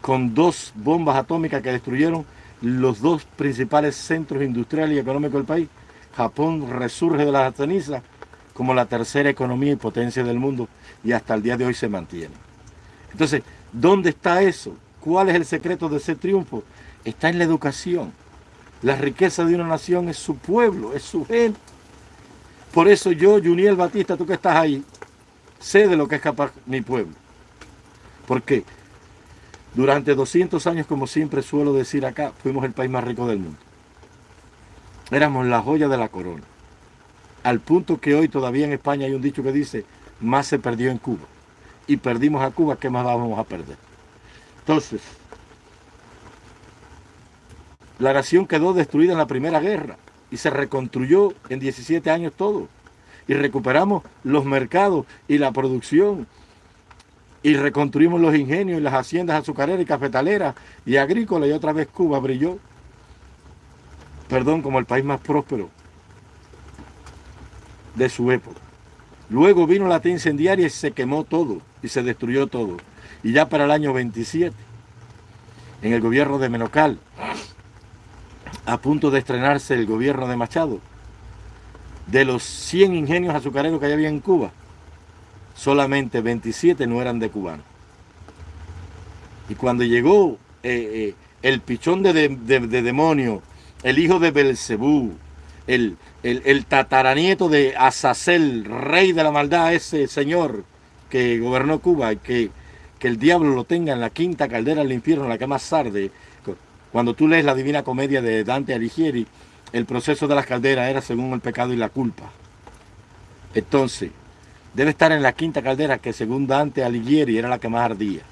con dos bombas atómicas que destruyeron los dos principales centros industriales y económicos del país, Japón resurge de las cenizas como la tercera economía y potencia del mundo y hasta el día de hoy se mantiene. Entonces, ¿dónde está eso? ¿Cuál es el secreto de ese triunfo? Está en la educación. La riqueza de una nación es su pueblo, es su gente. Por eso yo, Juniel Batista, tú que estás ahí, sé de lo que es capaz mi pueblo. Porque durante 200 años, como siempre suelo decir acá, fuimos el país más rico del mundo. Éramos la joya de la corona. Al punto que hoy todavía en España hay un dicho que dice, más se perdió en Cuba. Y perdimos a Cuba, ¿qué más vamos a perder? Entonces, la nación quedó destruida en la Primera Guerra y se reconstruyó en 17 años todo. Y recuperamos los mercados y la producción. Y reconstruimos los ingenios y las haciendas azucareras y cafetaleras y agrícolas. Y otra vez Cuba brilló, perdón, como el país más próspero de su época. Luego vino la T incendiaria y se quemó todo y se destruyó todo y ya para el año 27, en el gobierno de Menocal, a punto de estrenarse el gobierno de Machado, de los 100 ingenios azucareros que había en Cuba, solamente 27 no eran de cubanos. Y cuando llegó eh, eh, el pichón de, demonio, el hijo de Belcebú, el, el, el, tataranieto de Azazel, rey de la maldad, ese señor que gobernó Cuba y que que el diablo lo tenga en la quinta caldera del infierno, la que más arde. Cuando tú lees la Divina Comedia de Dante Alighieri, el proceso de las calderas era según el pecado y la culpa. Entonces, debe estar en la quinta caldera que según Dante Alighieri era la que más ardía.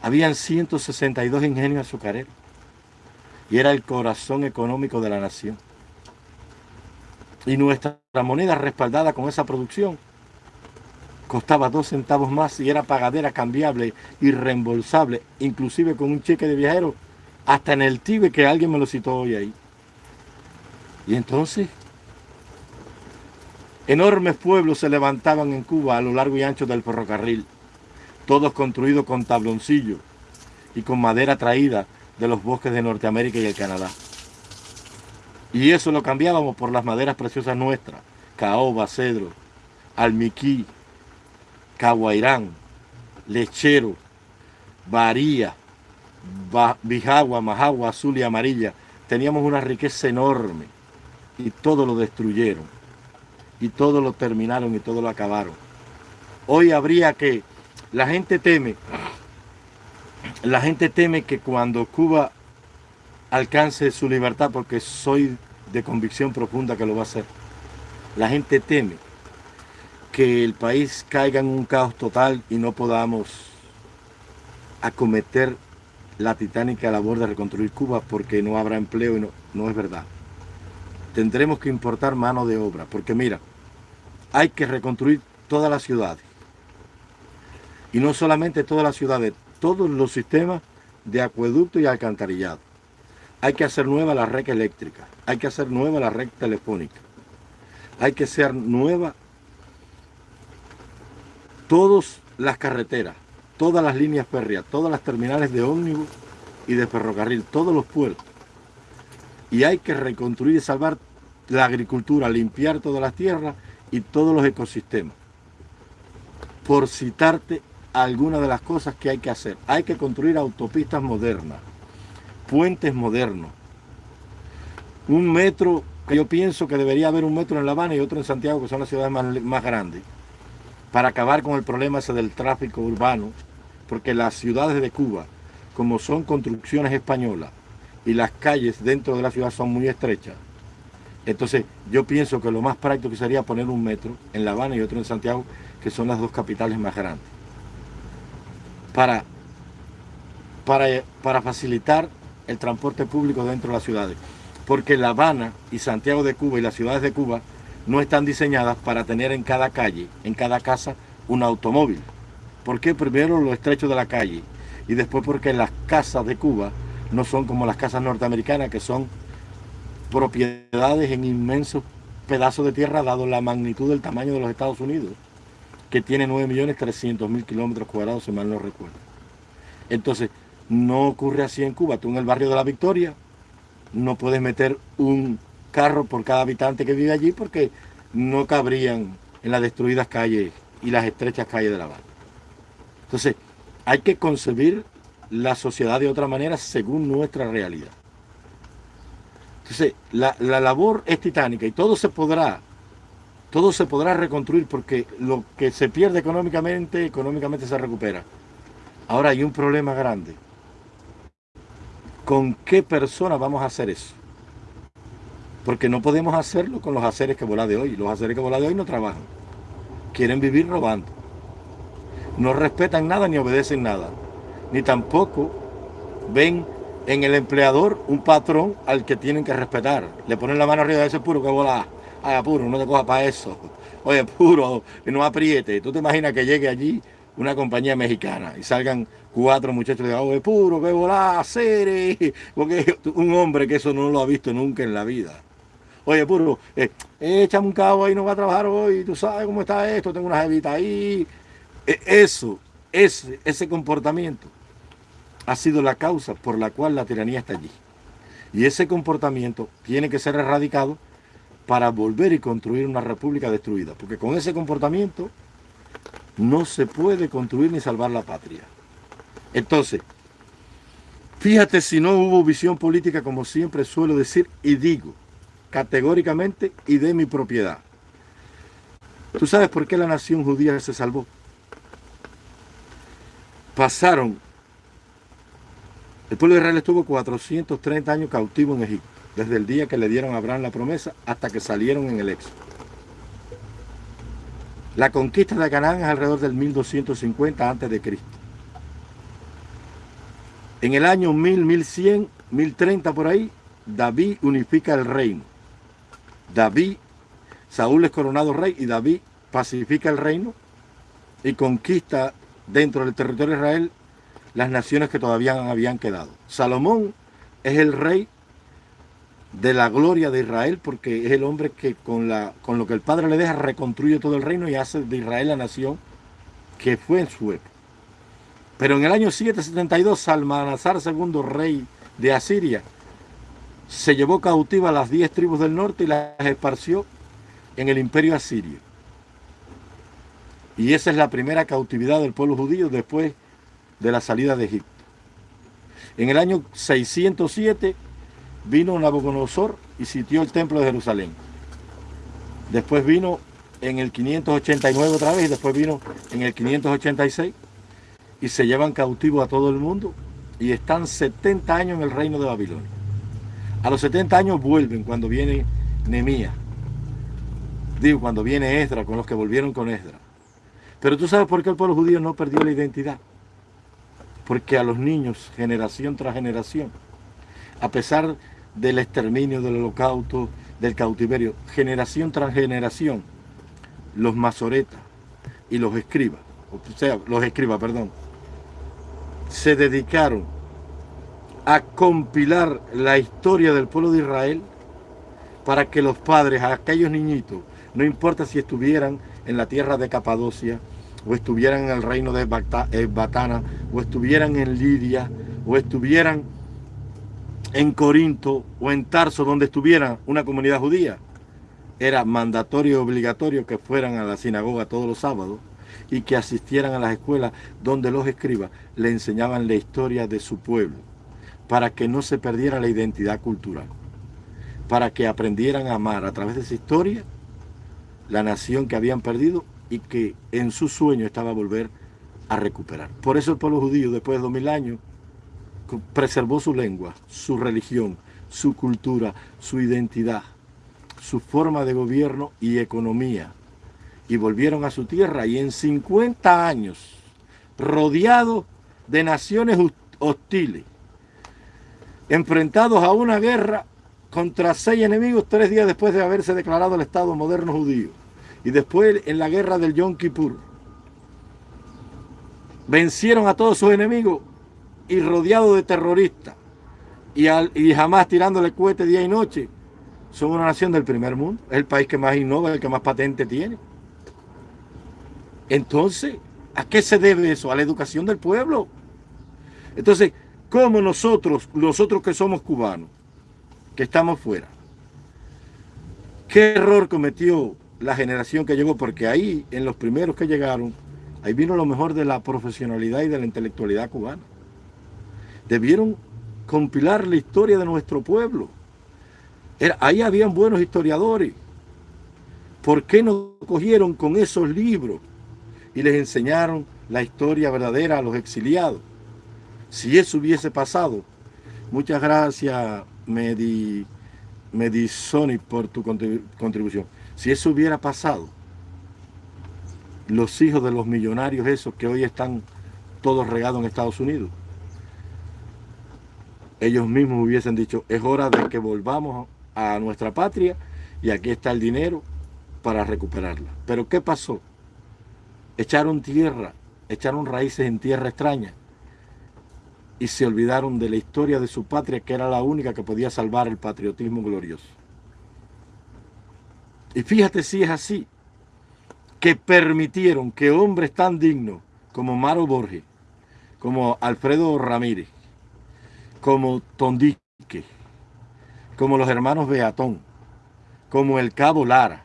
Habían 162 ingenios azucareros y era el corazón económico de la nación. Y nuestra moneda respaldada con esa producción costaba dos centavos más y era pagadera cambiable y reembolsable, inclusive con un cheque de viajero, hasta en el Tibe que alguien me lo citó hoy ahí. Y entonces, enormes pueblos se levantaban en Cuba a lo largo y ancho del ferrocarril, todos construidos con tabloncillos y con madera traída de los bosques de Norteamérica y el Canadá. Y eso lo cambiábamos por las maderas preciosas nuestras, caoba, cedro, almiquí, Caguairán, Lechero, Varía, Bijagua, Majagua, Azul y Amarilla. Teníamos una riqueza enorme y todo lo destruyeron. Y todo lo terminaron y todo lo acabaron. Hoy habría que, la gente teme, la gente teme que cuando Cuba alcance su libertad, porque soy de convicción profunda que lo va a hacer, la gente teme que el país caiga en un caos total y no podamos acometer la titánica labor de reconstruir Cuba porque no habrá empleo y no, no es verdad. Tendremos que importar mano de obra porque mira, hay que reconstruir todas las ciudades. Y no solamente todas las ciudades, todos los sistemas de acueducto y alcantarillado. Hay que hacer nueva la red eléctrica, hay que hacer nueva la red telefónica, hay que hacer nueva todas las carreteras, todas las líneas férreas, todas las terminales de ómnibus y de ferrocarril, todos los puertos. Y hay que reconstruir y salvar la agricultura, limpiar todas las tierras y todos los ecosistemas. Por citarte algunas de las cosas que hay que hacer. Hay que construir autopistas modernas, puentes modernos, un metro, que yo pienso que debería haber un metro en La Habana y otro en Santiago, que son las ciudades más, más grandes, para acabar con el problema ese del tráfico urbano, porque las ciudades de Cuba, como son construcciones españolas y las calles dentro de la ciudad son muy estrechas, entonces yo pienso que lo más práctico sería poner un metro en La Habana y otro en Santiago, que son las dos capitales más grandes, para, para, para facilitar el transporte público dentro de las ciudades. Porque La Habana y Santiago de Cuba y las ciudades de Cuba no están diseñadas para tener en cada calle, en cada casa, un automóvil. ¿Por qué? Primero lo estrecho de la calle y después porque las casas de Cuba no son como las casas norteamericanas que son propiedades en inmensos pedazos de tierra dado la magnitud del tamaño de los Estados Unidos que tiene 9.300.000 kilómetros cuadrados, si mal no recuerdo. Entonces, no ocurre así en Cuba. Tú en el barrio de la Victoria no puedes meter un carro por cada habitante que vive allí porque no cabrían en las destruidas calles y las estrechas calles de La Habana. Entonces, hay que concebir la sociedad de otra manera según nuestra realidad. Entonces, la, la labor es titánica y todo se podrá todo se podrá reconstruir porque lo que se pierde económicamente, económicamente se recupera. Ahora hay un problema grande. ¿Con qué persona vamos a hacer eso? Porque no podemos hacerlo con los haceres que volan de hoy. Los haceres que volan de hoy no trabajan. Quieren vivir robando. No respetan nada ni obedecen nada. Ni tampoco ven en el empleador un patrón al que tienen que respetar. Le ponen la mano arriba de ese puro que vola Ay, apuro, no te cojas para eso. Oye, puro, no apriete. ¿Tú te imaginas que llegue allí una compañía mexicana y salgan cuatro muchachos de oye, puro, que volá, seres? Porque un hombre que eso no lo ha visto nunca en la vida. Oye, puro, eh, échame un cabo ahí, no va a trabajar hoy, tú sabes cómo está esto, tengo una jevita ahí. E, eso, ese, ese comportamiento ha sido la causa por la cual la tiranía está allí. Y ese comportamiento tiene que ser erradicado para volver y construir una república destruida. Porque con ese comportamiento no se puede construir ni salvar la patria. Entonces, fíjate si no hubo visión política, como siempre suelo decir y digo, categóricamente y de mi propiedad. ¿Tú sabes por qué la nación judía se salvó? Pasaron, el pueblo de Israel estuvo 430 años cautivo en Egipto desde el día que le dieron a Abraham la promesa hasta que salieron en el éxodo. La conquista de Canaán es alrededor del 1250 a.C. En el año 1000, 1100, 1030 por ahí, David unifica el reino. David, Saúl es coronado rey y David pacifica el reino y conquista dentro del territorio de Israel las naciones que todavía habían quedado. Salomón es el rey de la gloria de Israel, porque es el hombre que con, la, con lo que el Padre le deja reconstruye todo el reino y hace de Israel la nación que fue en su época. Pero en el año 772, Salmanazar II, rey de Asiria, se llevó cautiva a las diez tribus del norte y las esparció en el imperio asirio. Y esa es la primera cautividad del pueblo judío después de la salida de Egipto. En el año 607 vino Nabucodonosor y sitió el templo de Jerusalén. Después vino en el 589 otra vez y después vino en el 586 y se llevan cautivo a todo el mundo y están 70 años en el reino de Babilonia. A los 70 años vuelven cuando viene Nemías. Digo, cuando viene Esdra, con los que volvieron con Esdra. Pero tú sabes por qué el pueblo judío no perdió la identidad. Porque a los niños, generación tras generación, a pesar del exterminio, del holocausto, del cautiverio, generación tras generación, los masoretas y los escribas, o sea, los escribas, perdón, se dedicaron a compilar la historia del pueblo de Israel para que los padres, aquellos niñitos, no importa si estuvieran en la tierra de Capadocia, o estuvieran en el reino de eh, Batana, o estuvieran en Lidia, o estuvieran en Corinto o en Tarso, donde estuviera una comunidad judía, era mandatorio y obligatorio que fueran a la sinagoga todos los sábados y que asistieran a las escuelas donde los escribas le enseñaban la historia de su pueblo, para que no se perdiera la identidad cultural, para que aprendieran a amar a través de esa historia la nación que habían perdido y que en su sueño estaba volver a recuperar. Por eso el pueblo judío, después de dos mil años, preservó su lengua, su religión, su cultura, su identidad, su forma de gobierno y economía. Y volvieron a su tierra y en 50 años, rodeados de naciones hostiles, enfrentados a una guerra contra seis enemigos tres días después de haberse declarado el Estado moderno judío. Y después en la guerra del Yom Kippur, vencieron a todos sus enemigos y rodeados de terroristas y, y jamás tirándole cohetes día y noche, son una nación del primer mundo. Es el país que más innova, el que más patente tiene. Entonces, ¿a qué se debe eso? A la educación del pueblo. Entonces, ¿cómo nosotros, nosotros que somos cubanos, que estamos fuera, qué error cometió la generación que llegó? Porque ahí, en los primeros que llegaron, ahí vino lo mejor de la profesionalidad y de la intelectualidad cubana. Debieron compilar la historia de nuestro pueblo. ahí habían buenos historiadores. ¿Por qué no cogieron con esos libros y les enseñaron la historia verdadera a los exiliados? Si eso hubiese pasado, muchas gracias Medi, Medisoni por tu contribución. Si eso hubiera pasado, los hijos de los millonarios esos que hoy están todos regados en Estados Unidos, ellos mismos hubiesen dicho, es hora de que volvamos a nuestra patria y aquí está el dinero para recuperarla. Pero ¿qué pasó? Echaron tierra, echaron raíces en tierra extraña y se olvidaron de la historia de su patria que era la única que podía salvar el patriotismo glorioso. Y fíjate si es así, que permitieron que hombres tan dignos como Maro Borges, como Alfredo Ramírez, como Tondique, como los hermanos Beatón, como el Cabo Lara,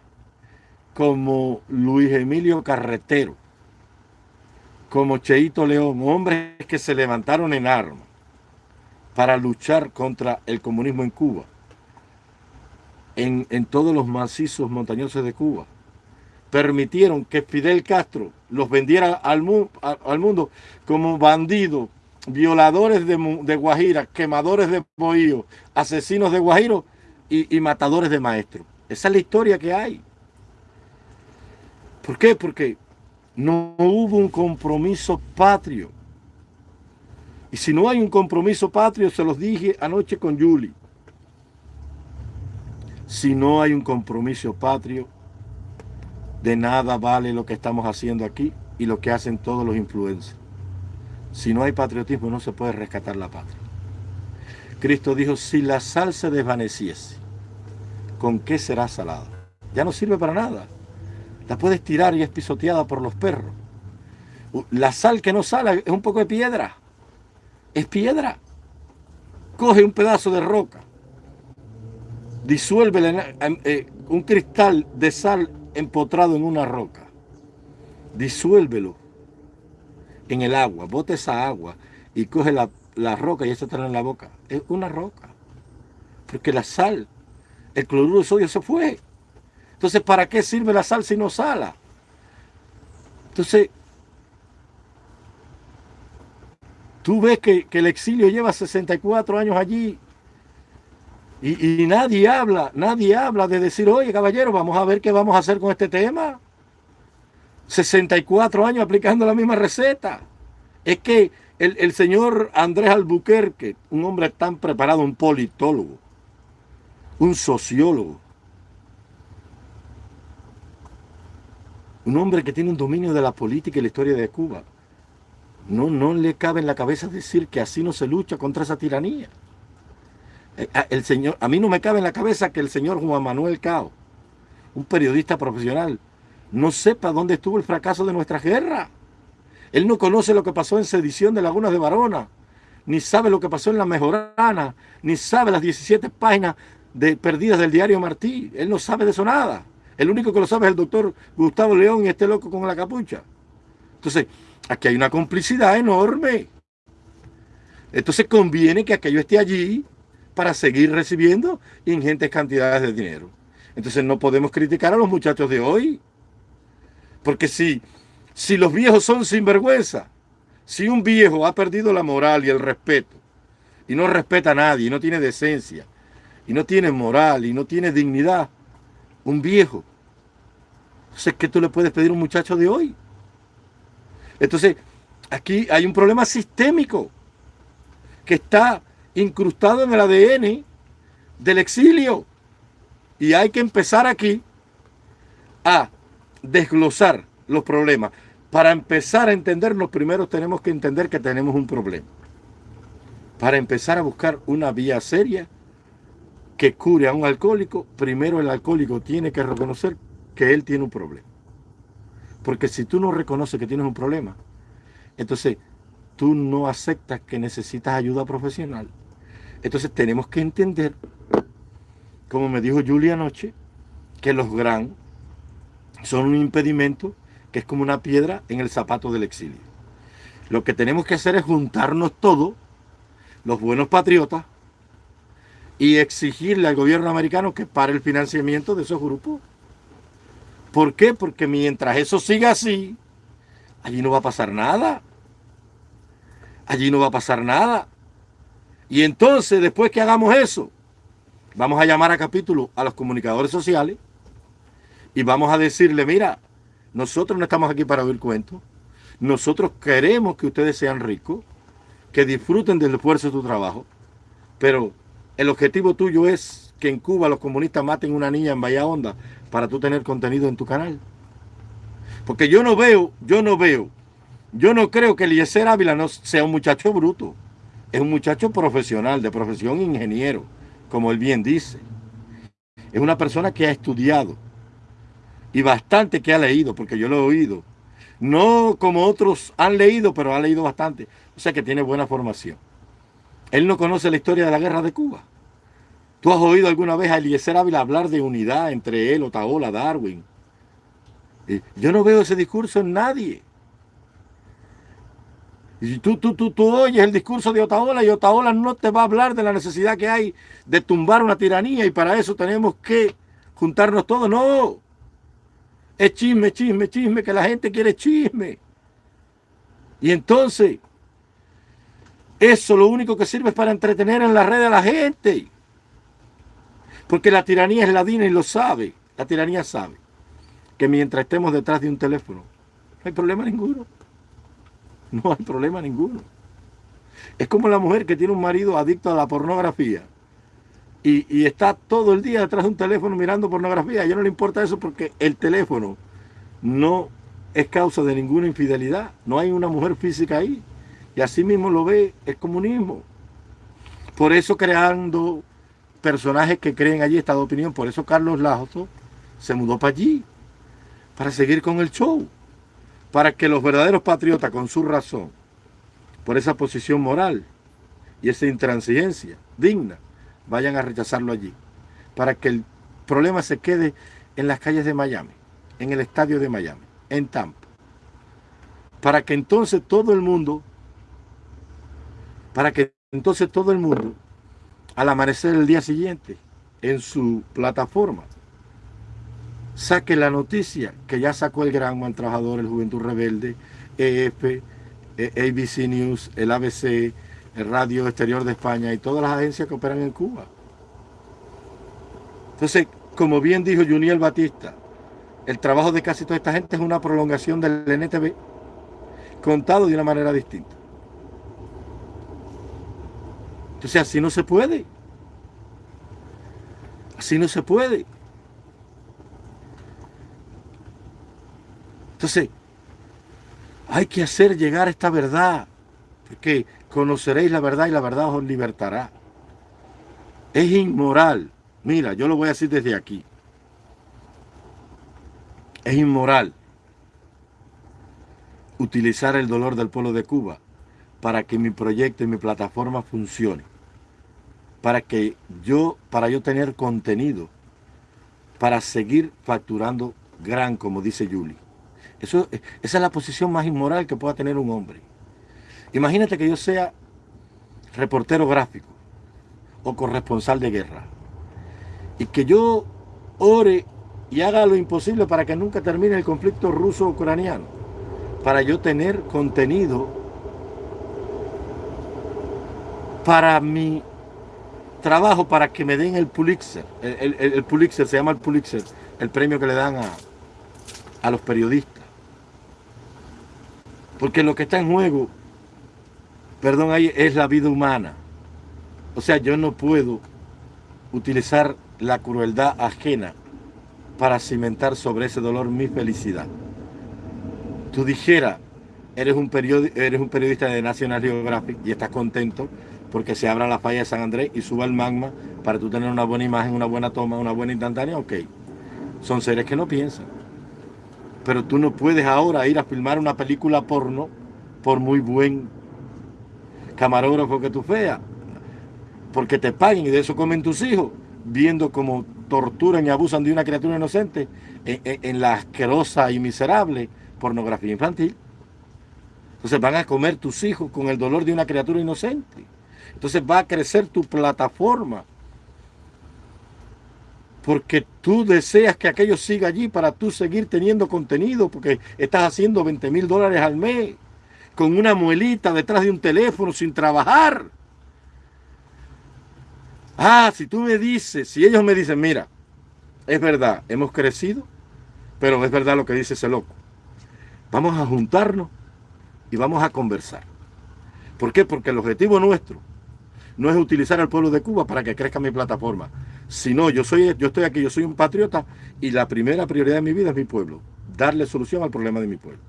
como Luis Emilio Carretero, como Cheito León, hombres que se levantaron en armas para luchar contra el comunismo en Cuba, en, en todos los macizos montañosos de Cuba, permitieron que Fidel Castro los vendiera al, al mundo como bandidos violadores de, Guajira, quemadores de bohío, asesinos de Guajiro y, matadores de maestros. Esa es la historia que hay. ¿Por qué? Porque no hubo un compromiso patrio. Y si no hay un compromiso patrio, se los dije anoche con Julie. Si no hay un compromiso patrio, de nada vale lo que estamos haciendo aquí y lo que hacen todos los influencers. Si no hay patriotismo no se puede rescatar la patria. Cristo dijo, si la sal se desvaneciese, ¿con qué será salada? Ya no sirve para nada. La puedes tirar y es pisoteada por los perros. La sal que no sale es un poco de piedra. Es piedra. Coge un pedazo de roca. Disuelve eh, un cristal de sal empotrado en una roca. Disuélvelo en el agua, bota esa agua y coge la, roca y eso está en la boca. Es una roca. Porque la sal, el cloruro de sodio se fue. Entonces, ¿para qué sirve la sal si no sala? Entonces, tú ves que, el exilio lleva 64 años allí y, nadie habla, nadie habla de decir, oye caballero, vamos a ver qué vamos a hacer con este tema. 64 años aplicando la misma receta. Es que el, señor Andrés Albuquerque, un hombre tan preparado, un politólogo, un sociólogo, un hombre que tiene un dominio de la política y la historia de Cuba, no, no le cabe en la cabeza decir que así no se lucha contra esa tiranía. Eh, el señor, a mí no me cabe en la cabeza que el señor Juan Manuel Cao, un periodista profesional, no sepa dónde estuvo el fracaso de nuestra guerra. Él no conoce lo que pasó en sedición de Lagunas de Varona, ni sabe lo que pasó en La Mejorana, ni sabe las 17 páginas de perdidas del diario Martí. Él no sabe de eso nada. El único que lo sabe es el doctor Gustavo León y este loco con la capucha. Entonces, aquí hay una complicidad enorme. Entonces conviene que aquello esté allí para seguir recibiendo ingentes cantidades de dinero. Entonces no podemos criticar a los muchachos de hoy. Porque si, si los viejos son sinvergüenza, si un viejo ha perdido la moral y el respeto, y no respeta a nadie, y no tiene decencia, y no tiene moral, y no tiene dignidad, un viejo, entonces, ¿qué tú le puedes pedir a un muchacho de hoy? Entonces, aquí hay un problema sistémico que está incrustado en el ADN del exilio. Y hay que empezar aquí a desglosar los problemas. Para empezar a entenderlos, primero tenemos que entender que tenemos un problema. Para empezar a buscar una vía seria que cure a un alcohólico, primero el alcohólico tiene que reconocer que él tiene un problema. Porque si tú no reconoces que tienes un problema, entonces tú no aceptas que necesitas ayuda profesional. Entonces tenemos que entender, como me dijo Julia anoche, que los gran son un impedimento que es como una piedra en el zapato del exilio. Lo que tenemos que hacer es juntarnos todos, los buenos patriotas, y exigirle al gobierno americano que pare el financiamiento de esos grupos. ¿Por qué? Porque mientras eso siga así, allí no va a pasar nada. Allí no va a pasar nada. Y entonces, después que hagamos eso, vamos a llamar a capítulo a los comunicadores sociales y vamos a decirle, mira, nosotros no estamos aquí para oír cuentos. Nosotros queremos que ustedes sean ricos, que disfruten del esfuerzo de tu trabajo, pero el objetivo tuyo es que en Cuba los comunistas maten una niña en Bahía Honda para tú tener contenido en tu canal. Porque yo no veo, yo no veo, yo no creo que Eliezer Ávila no sea un muchacho bruto. Es un muchacho profesional, de profesión ingeniero, como él bien dice. Es una persona que ha estudiado y bastante que ha leído, porque yo lo he oído. No como otros han leído, pero ha leído bastante. O sea que tiene buena formación. Él no conoce la historia de la guerra de Cuba. ¿Tú has oído alguna vez a Eliezer Ávila hablar de unidad entre él, Otaola, Darwin? Yo no veo ese discurso en nadie. Y tú, tú, tú, tú oyes el discurso de Otaola y Otaola no te va a hablar de la necesidad que hay de tumbar una tiranía y para eso tenemos que juntarnos todos. No. Es chisme, chisme, chisme, que la gente quiere chisme. Y entonces, eso lo único que sirve es para entretener en la red a la gente. Porque la tiranía es ladina y lo sabe. La tiranía sabe que mientras estemos detrás de un teléfono, no hay problema ninguno. No hay problema ninguno. Es como la mujer que tiene un marido adicto a la pornografía y, y, está todo el día detrás de un teléfono mirando pornografía. A ella no le importa eso porque el teléfono no es causa de ninguna infidelidad. No hay una mujer física ahí. Y así mismo lo ve el comunismo. Por eso creando personajes que creen allí esta opinión. Por eso Carlos Lazo se mudó para allí, para seguir con el show, para que los verdaderos patriotas, con su razón, por esa posición moral y esa intransigencia digna, vayan a rechazarlo allí, para que el problema se quede en las calles de Miami, en el estadio de Miami, en Tampa, para que entonces todo el mundo, para que entonces todo el mundo al amanecer el día siguiente en su plataforma saque la noticia que ya sacó el Gran Trabajador, el Juventud Rebelde, EF, e, ABC News, el ABC, el Radio Exterior de España y todas las agencias que operan en Cuba. Entonces, como bien dijo Juniel Batista, el trabajo de casi toda esta gente es una prolongación del NTV contado de una manera distinta. Entonces así no se puede. Así no se puede. Entonces, hay que hacer llegar esta verdad, porque conoceréis la verdad y la verdad os libertará. Es inmoral. Mira, yo lo voy a decir desde aquí. Es inmoral utilizar el dolor del pueblo de Cuba para que mi proyecto y mi plataforma funcione para que yo, para yo tener contenido, para seguir facturando gran, como dice Julie. Eso, esa es la posición más inmoral que pueda tener un hombre. Imagínate que yo sea reportero gráfico o corresponsal de guerra y que yo ore y haga lo imposible para que nunca termine el conflicto ruso-ucraniano, para yo tener contenido para mi trabajo, para que me den el Pulitzer. El, Pulitzer, se llama el Pulitzer, el premio que le dan a, a los periodistas. Porque lo que está en juego, perdón ahí, es la vida humana. O sea, yo no puedo utilizar la crueldad ajena para cimentar sobre ese dolor mi felicidad. Tú dijeras, eres un, eres un periodista de National Geographic y estás contento porque se abra la falla de San Andrés y suba el magma para tú tener una buena imagen, una buena toma, una buena instantánea, ok. Son seres que no piensan. Pero tú no puedes ahora ir a filmar una película porno por muy buen camarógrafo que tú feas. Porque te paguen y de eso comen tus hijos, viendo cómo torturan y abusan de una criatura inocente en, la asquerosa y miserable pornografía infantil. Entonces van a comer tus hijos con el dolor de una criatura inocente. Entonces va a crecer tu plataforma. Porque tú deseas que aquello siga allí para tú seguir teniendo contenido, porque estás haciendo 20 mil dólares al mes con una muelita detrás de un teléfono sin trabajar. Ah, si tú me dices, si ellos me dicen, mira, es verdad, hemos crecido, pero es verdad lo que dice ese loco. Vamos a juntarnos y vamos a conversar. ¿Por qué? Porque el objetivo nuestro no es utilizar al pueblo de Cuba para que crezca mi plataforma, sino yo, soy, yo estoy aquí, yo soy un patriota y la primera prioridad de mi vida es mi pueblo, darle solución al problema de mi pueblo.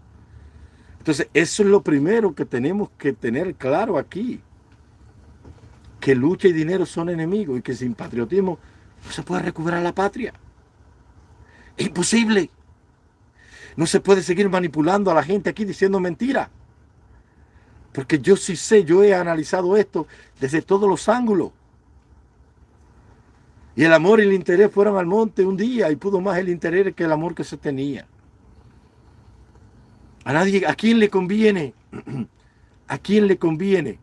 Entonces, eso es lo primero que tenemos que tener claro aquí que lucha y dinero son enemigos y que sin patriotismo no se puede recuperar la patria. Es imposible. No se puede seguir manipulando a la gente aquí diciendo mentiras. Porque yo sí sé, yo he analizado esto desde todos los ángulos. Y el amor y el interés fueron al monte un día y pudo más el interés que el amor que se tenía. A nadie, ¿a quién le conviene? ¿A quién le conviene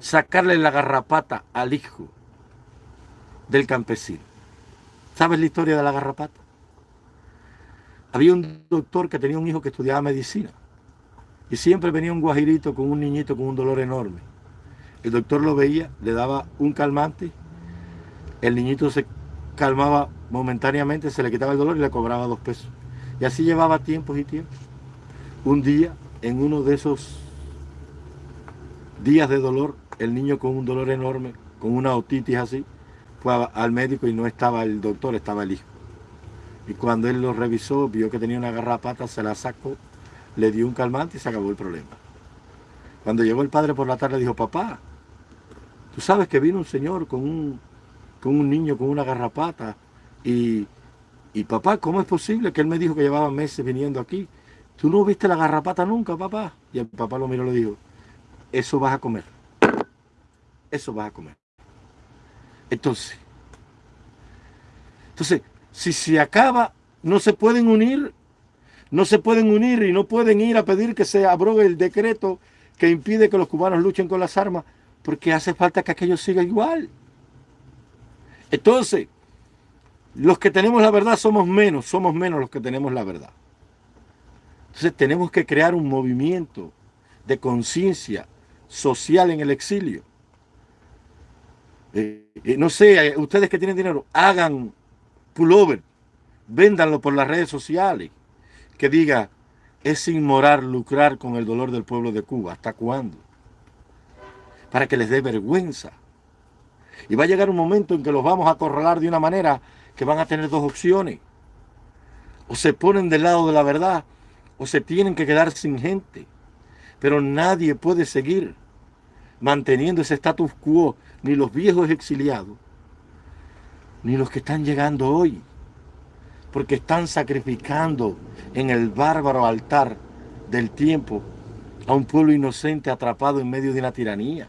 sacarle la garrapata al hijo del campesino. ¿Sabes la historia de la garrapata? Había un doctor que tenía un hijo que estudiaba medicina y siempre venía un guajirito con un niñito con un dolor enorme. El doctor lo veía, le daba un calmante, el niñito se calmaba momentáneamente, se le quitaba el dolor y le cobraba dos pesos. Y así llevaba tiempos y tiempos. Un día, en uno de esos días de dolor, el niño con un dolor enorme, con una otitis así, fue al médico y no estaba el doctor, estaba el hijo. Y cuando él lo revisó, vio que tenía una garrapata, se la sacó, le dio un calmante y se acabó el problema. Cuando llegó el padre por la tarde, dijo, papá, tú sabes que vino un señor con un, con un niño con una garrapata y, y papá, ¿cómo es posible que él me dijo que llevaba meses viniendo aquí? ¿Tú no viste la garrapata nunca, papá? Y el papá lo miró y le dijo, eso vas a comer. Eso vas a comer. Entonces, entonces, si se acaba, no se pueden unir, no se pueden unir y no pueden ir a pedir que se abrogue el decreto que impide que los cubanos luchen con las armas, porque hace falta que aquello siga igual. Entonces, los que tenemos la verdad somos menos, somos menos los que tenemos la verdad. Entonces tenemos que crear un movimiento de conciencia social en el exilio. Eh, eh, no sé, eh, ustedes que tienen dinero, hagan pullover, véndanlo por las redes sociales, que diga, es inmoral lucrar con el dolor del pueblo de Cuba. ¿Hasta cuándo? Para que les dé vergüenza. Y va a llegar un momento en que los vamos a acorralar de una manera que van a tener dos opciones. O se ponen del lado de la verdad, o se tienen que quedar sin gente. Pero nadie puede seguir manteniendo ese status quo, ni los viejos exiliados, ni los que están llegando hoy, porque están sacrificando en el bárbaro altar del tiempo a un pueblo inocente atrapado en medio de una tiranía.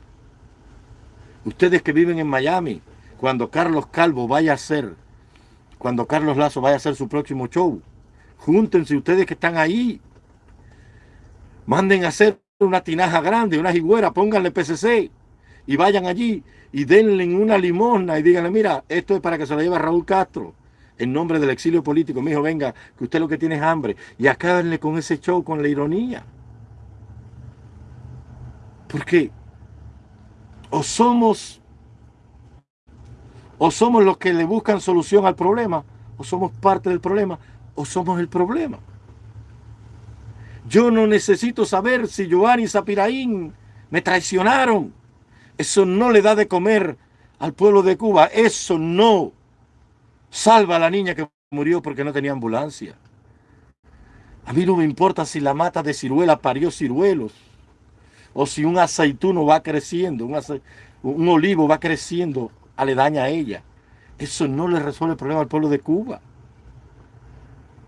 Ustedes que viven en Miami, cuando Carlos Calvo vaya a ser, cuando Carlos Lazo vaya a hacer su próximo show, Júntense ustedes que están ahí. Manden a hacer una tinaja grande, una higuera, pónganle PCC y vayan allí y denle una limosna y díganle, mira, esto es para que se lo lleve Raúl Castro en nombre del exilio político. Me dijo, venga, que usted lo que tiene es hambre. Y acábenle con ese show, con la ironía. Porque o somos o somos los que le buscan solución al problema, o somos parte del problema, o somos el problema. Yo no necesito saber si Giovanni y Zapiraín me traicionaron. Eso no le da de comer al pueblo de Cuba. Eso no salva a la niña que murió porque no tenía ambulancia. A mí no me importa si la mata de ciruela parió ciruelos o si un aceituno va creciendo, un, olivo va creciendo aledaña a ella. Eso no le resuelve el problema al pueblo de Cuba.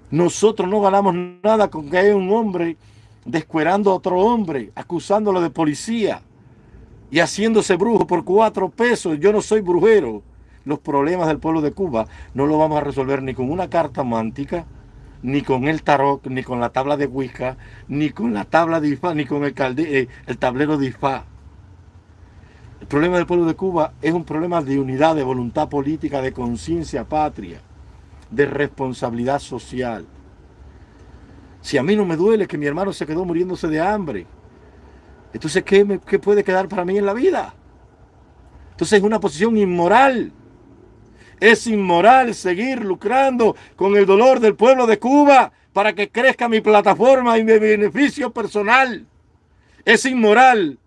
Nosotros no ganamos nada con que haya un hombre descuerando a otro hombre, acusándolo de policía y haciéndose brujo por cuatro pesos. Yo no soy brujero. Los problemas del pueblo de Cuba no los vamos a resolver ni con una carta mántica, ni con el tarot, ni con la tabla de Wicca, ni con la tabla de Ifá, ni con el, eh, el tablero de Ifá. El problema del pueblo de Cuba es un problema de unidad, de voluntad política, de conciencia patria, de responsabilidad social. Si a mí no me duele que mi hermano se quedó muriéndose de hambre, entonces ¿qué, qué puede quedar para mí en la vida? Entonces es una posición inmoral. Es inmoral seguir lucrando con el dolor del pueblo de Cuba para que crezca mi plataforma y mi beneficio personal. Es inmoral.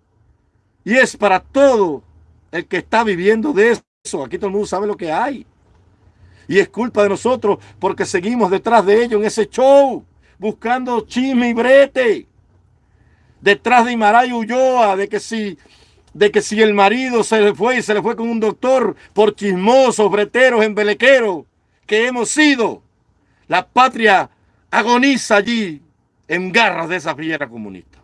Y es para todo el que está viviendo de eso. Aquí todo el mundo sabe lo que hay. Y es culpa de nosotros porque seguimos detrás de ellos en ese show, buscando chisme y brete. Detrás de Imaray Ulloa, de que si de que si el marido se le fue y se le fue con un doctor por chismosos, breteros, embelequeros que hemos sido, la patria agoniza allí en garras de esa fiera comunista.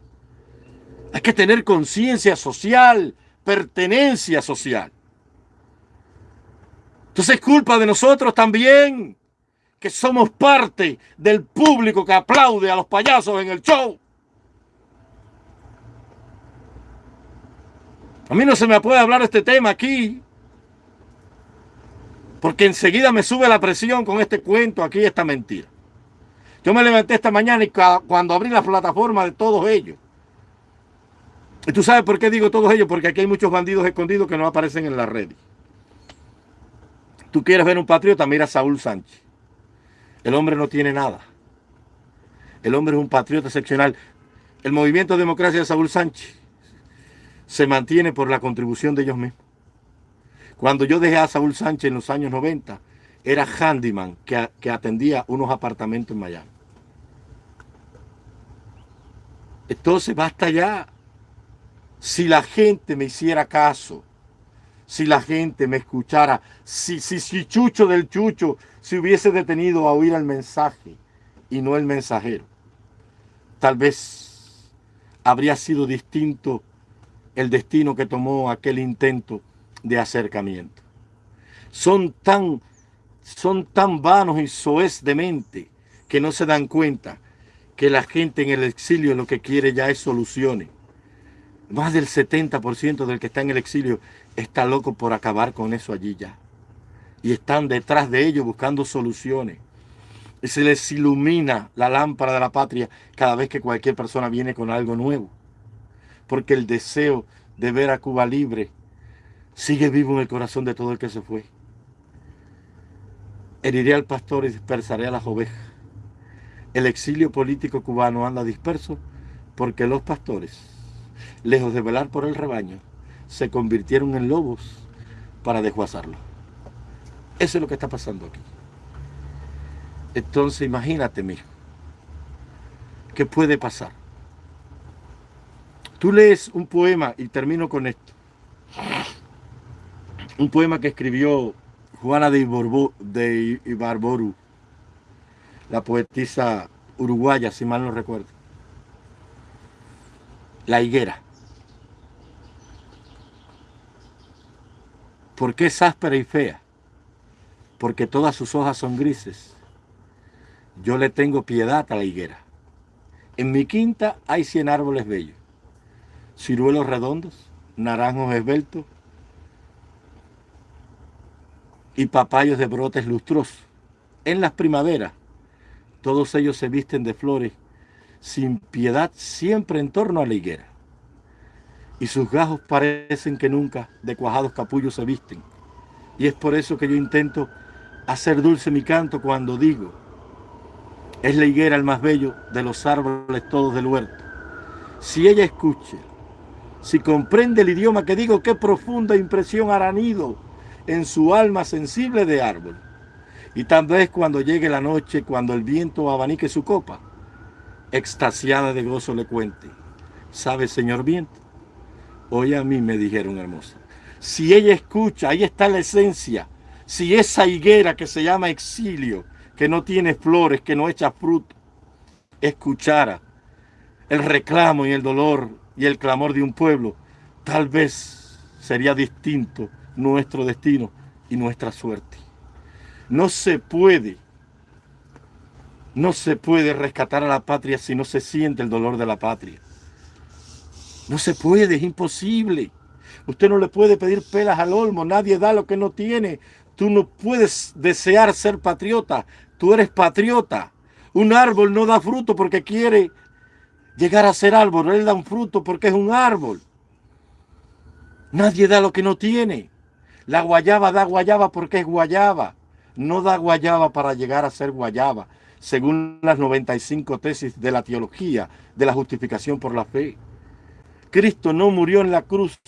Hay que tener conciencia social, pertenencia social. Entonces es culpa de nosotros también, que somos parte del público que aplaude a los payasos en el show. A mí no se me puede hablar este tema aquí. Porque enseguida me sube la presión con este cuento aquí, esta mentira. Yo me levanté esta mañana y cuando abrí la plataforma de todos ellos. Y tú sabes por qué digo todos ellos, porque aquí hay muchos bandidos escondidos que no aparecen en la red. Tú quieres ver un patriota, mira a Saúl Sánchez. El hombre no tiene nada. El hombre es un patriota excepcional. El movimiento de democracia de Saúl Sánchez se mantiene por la contribución de ellos mismos. Cuando yo dejé a Saúl Sánchez en los años 90, era handyman que, que atendía unos apartamentos en Miami. Entonces basta ya. Si la gente me hiciera caso, si la gente me escuchara, si, si, si Chucho del Chucho se hubiese detenido a oír el mensaje y no el mensajero, tal vez habría sido distinto el destino que tomó aquel intento de acercamiento. Son tan, son tan vanos y soez de mente que no se dan cuenta que la gente en el exilio lo que quiere ya es soluciones. Más del 70% del que está en el exilio está loco por acabar con eso allí ya. Y están detrás de ellos buscando soluciones. Y se les ilumina la lámpara de la patria cada vez que cualquier persona viene con algo nuevo porque el deseo de ver a Cuba libre sigue vivo en el corazón de todo el que se fue. Heriré al pastor y dispersaré a las ovejas. El exilio político cubano anda disperso porque los pastores, lejos de velar por el rebaño, se convirtieron en lobos para desguazarlo. Eso es lo que está pasando aquí. Entonces imagínate, mijo, ¿qué puede pasar? Tú lees un poema, y termino con esto. Un poema que escribió Juana de, Ibarboru, la poetisa uruguaya, si mal no recuerdo. La higuera. ¿Por qué es áspera y fea? Porque todas sus hojas son grises Yo le tengo piedad a la higuera. En mi quinta hay cien árboles bellos, ciruelos redondos, naranjos esbeltos y papayos de brotes lustrosos. En las primaveras, todos ellos se visten de flores, sin piedad siempre en torno a la higuera. Y sus gajos parecen que nunca de cuajados capullos se visten. Y es por eso que yo intento hacer dulce mi canto cuando digo, es la higuera el más bello de los árboles todos del huerto. Si ella escucha, si comprende el idioma que digo, qué profunda impresión hará nido en su alma sensible de árbol. Y tal vez cuando llegue la noche, cuando el viento abanique su copa, extasiada de gozo le cuente, ¿sabe, señor viento? Hoy a mí me dijeron hermosa. Si ella escucha, ahí está la esencia. Si esa higuera que se llama exilio, que no tiene flores, que no echa fruto, escuchara el reclamo y el dolor y el clamor de un pueblo, tal vez sería distinto nuestro destino y nuestra suerte. No se puede, no se puede rescatar a la patria si no se siente el dolor de la patria. No se puede, es imposible. Usted no le puede pedir pelas al olmo, nadie da lo que no tiene. Tú no puedes desear ser patriota, Tú eres patriota. Un árbol no da fruto porque quiere llegar a ser árbol. Él da un fruto porque es un árbol. Nadie da lo que no tiene. La guayaba da guayaba porque es guayaba. No da guayaba para llegar a ser guayaba, según las 95 tesis de la teología de la justificación por la fe. Cristo no murió en la cruz.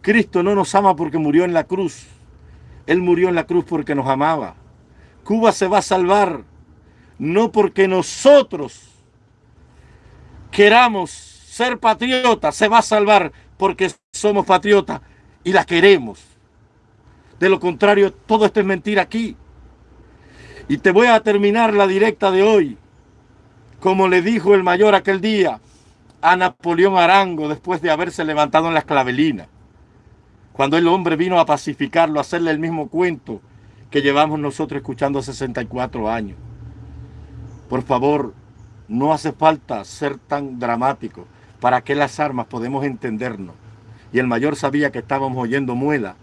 Cristo no nos ama porque murió en la cruz. Él murió en la cruz porque nos amaba. Cuba se va a salvar no porque nosotros queramos ser patriotas, se va a salvar porque somos patriotas y la queremos. De lo contrario, todo esto es mentira aquí. Y te voy a terminar la directa de hoy, como le dijo el mayor aquel día a Napoleón Arango después de haberse levantado en la esclavelina. Cuando el hombre vino a pacificarlo, a hacerle el mismo cuento que llevamos nosotros escuchando 64 años. Por favor, no hace falta ser tan dramático para que las armas podemos entendernos. Y el mayor sabía que estábamos oyendo muela.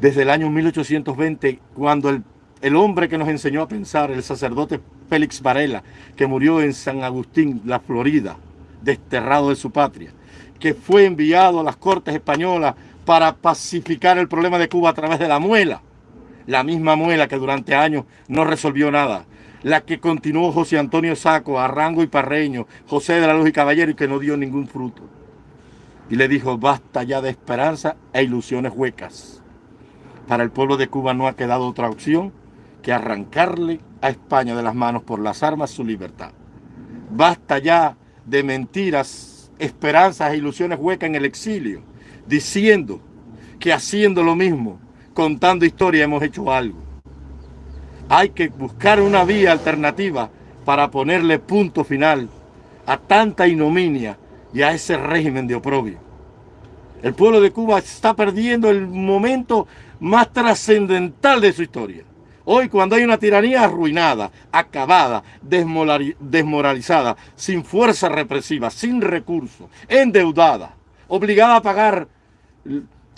Desde el año 1820, cuando el, el hombre que nos enseñó a pensar, el sacerdote Félix Varela, que murió en San Agustín, la Florida, desterrado de su patria, que fue enviado a las cortes españolas para pacificar el problema de Cuba a través de la muela la misma muela que durante años no resolvió nada, la que continuó José Antonio Saco, Arrango y Parreño, José de la Luz y Caballero y que no dio ningún fruto. Y le dijo, basta ya de esperanza e ilusiones huecas. Para el pueblo de Cuba no ha quedado otra opción que arrancarle a España de las manos por las armas su libertad. Basta ya de mentiras, esperanzas e ilusiones huecas en el exilio, diciendo que haciendo lo mismo contando historia hemos hecho algo. Hay que buscar una vía alternativa para ponerle punto final a tanta ignominia y a ese régimen de oprobio. El pueblo de Cuba está perdiendo el momento más trascendental de su historia. Hoy cuando hay una tiranía arruinada, acabada, desmoralizada, sin fuerza represiva, sin recursos, endeudada, obligada a pagar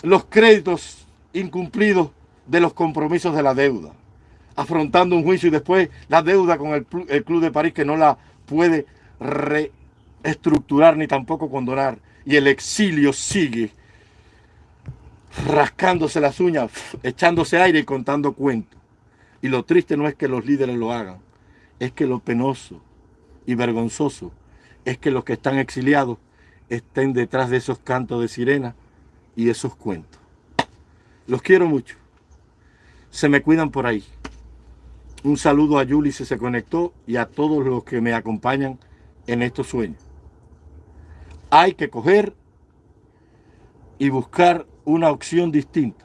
los créditos incumplido de los compromisos de la deuda, afrontando un juicio y después la deuda con el, Club de París que no la puede reestructurar ni tampoco condonar. Y el exilio sigue rascándose las uñas, echándose aire y contando cuentos. Y lo triste no es que los líderes lo hagan, es que lo penoso y vergonzoso es que los que están exiliados estén detrás de esos cantos de sirena y esos cuentos. Los quiero mucho. Se me cuidan por ahí. Un saludo a Yuli si se conectó y a todos los que me acompañan en estos sueños. Hay que coger y buscar una opción distinta.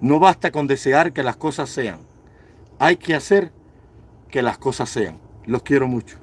No basta con desear que las cosas sean. Hay que hacer que las cosas sean. Los quiero mucho.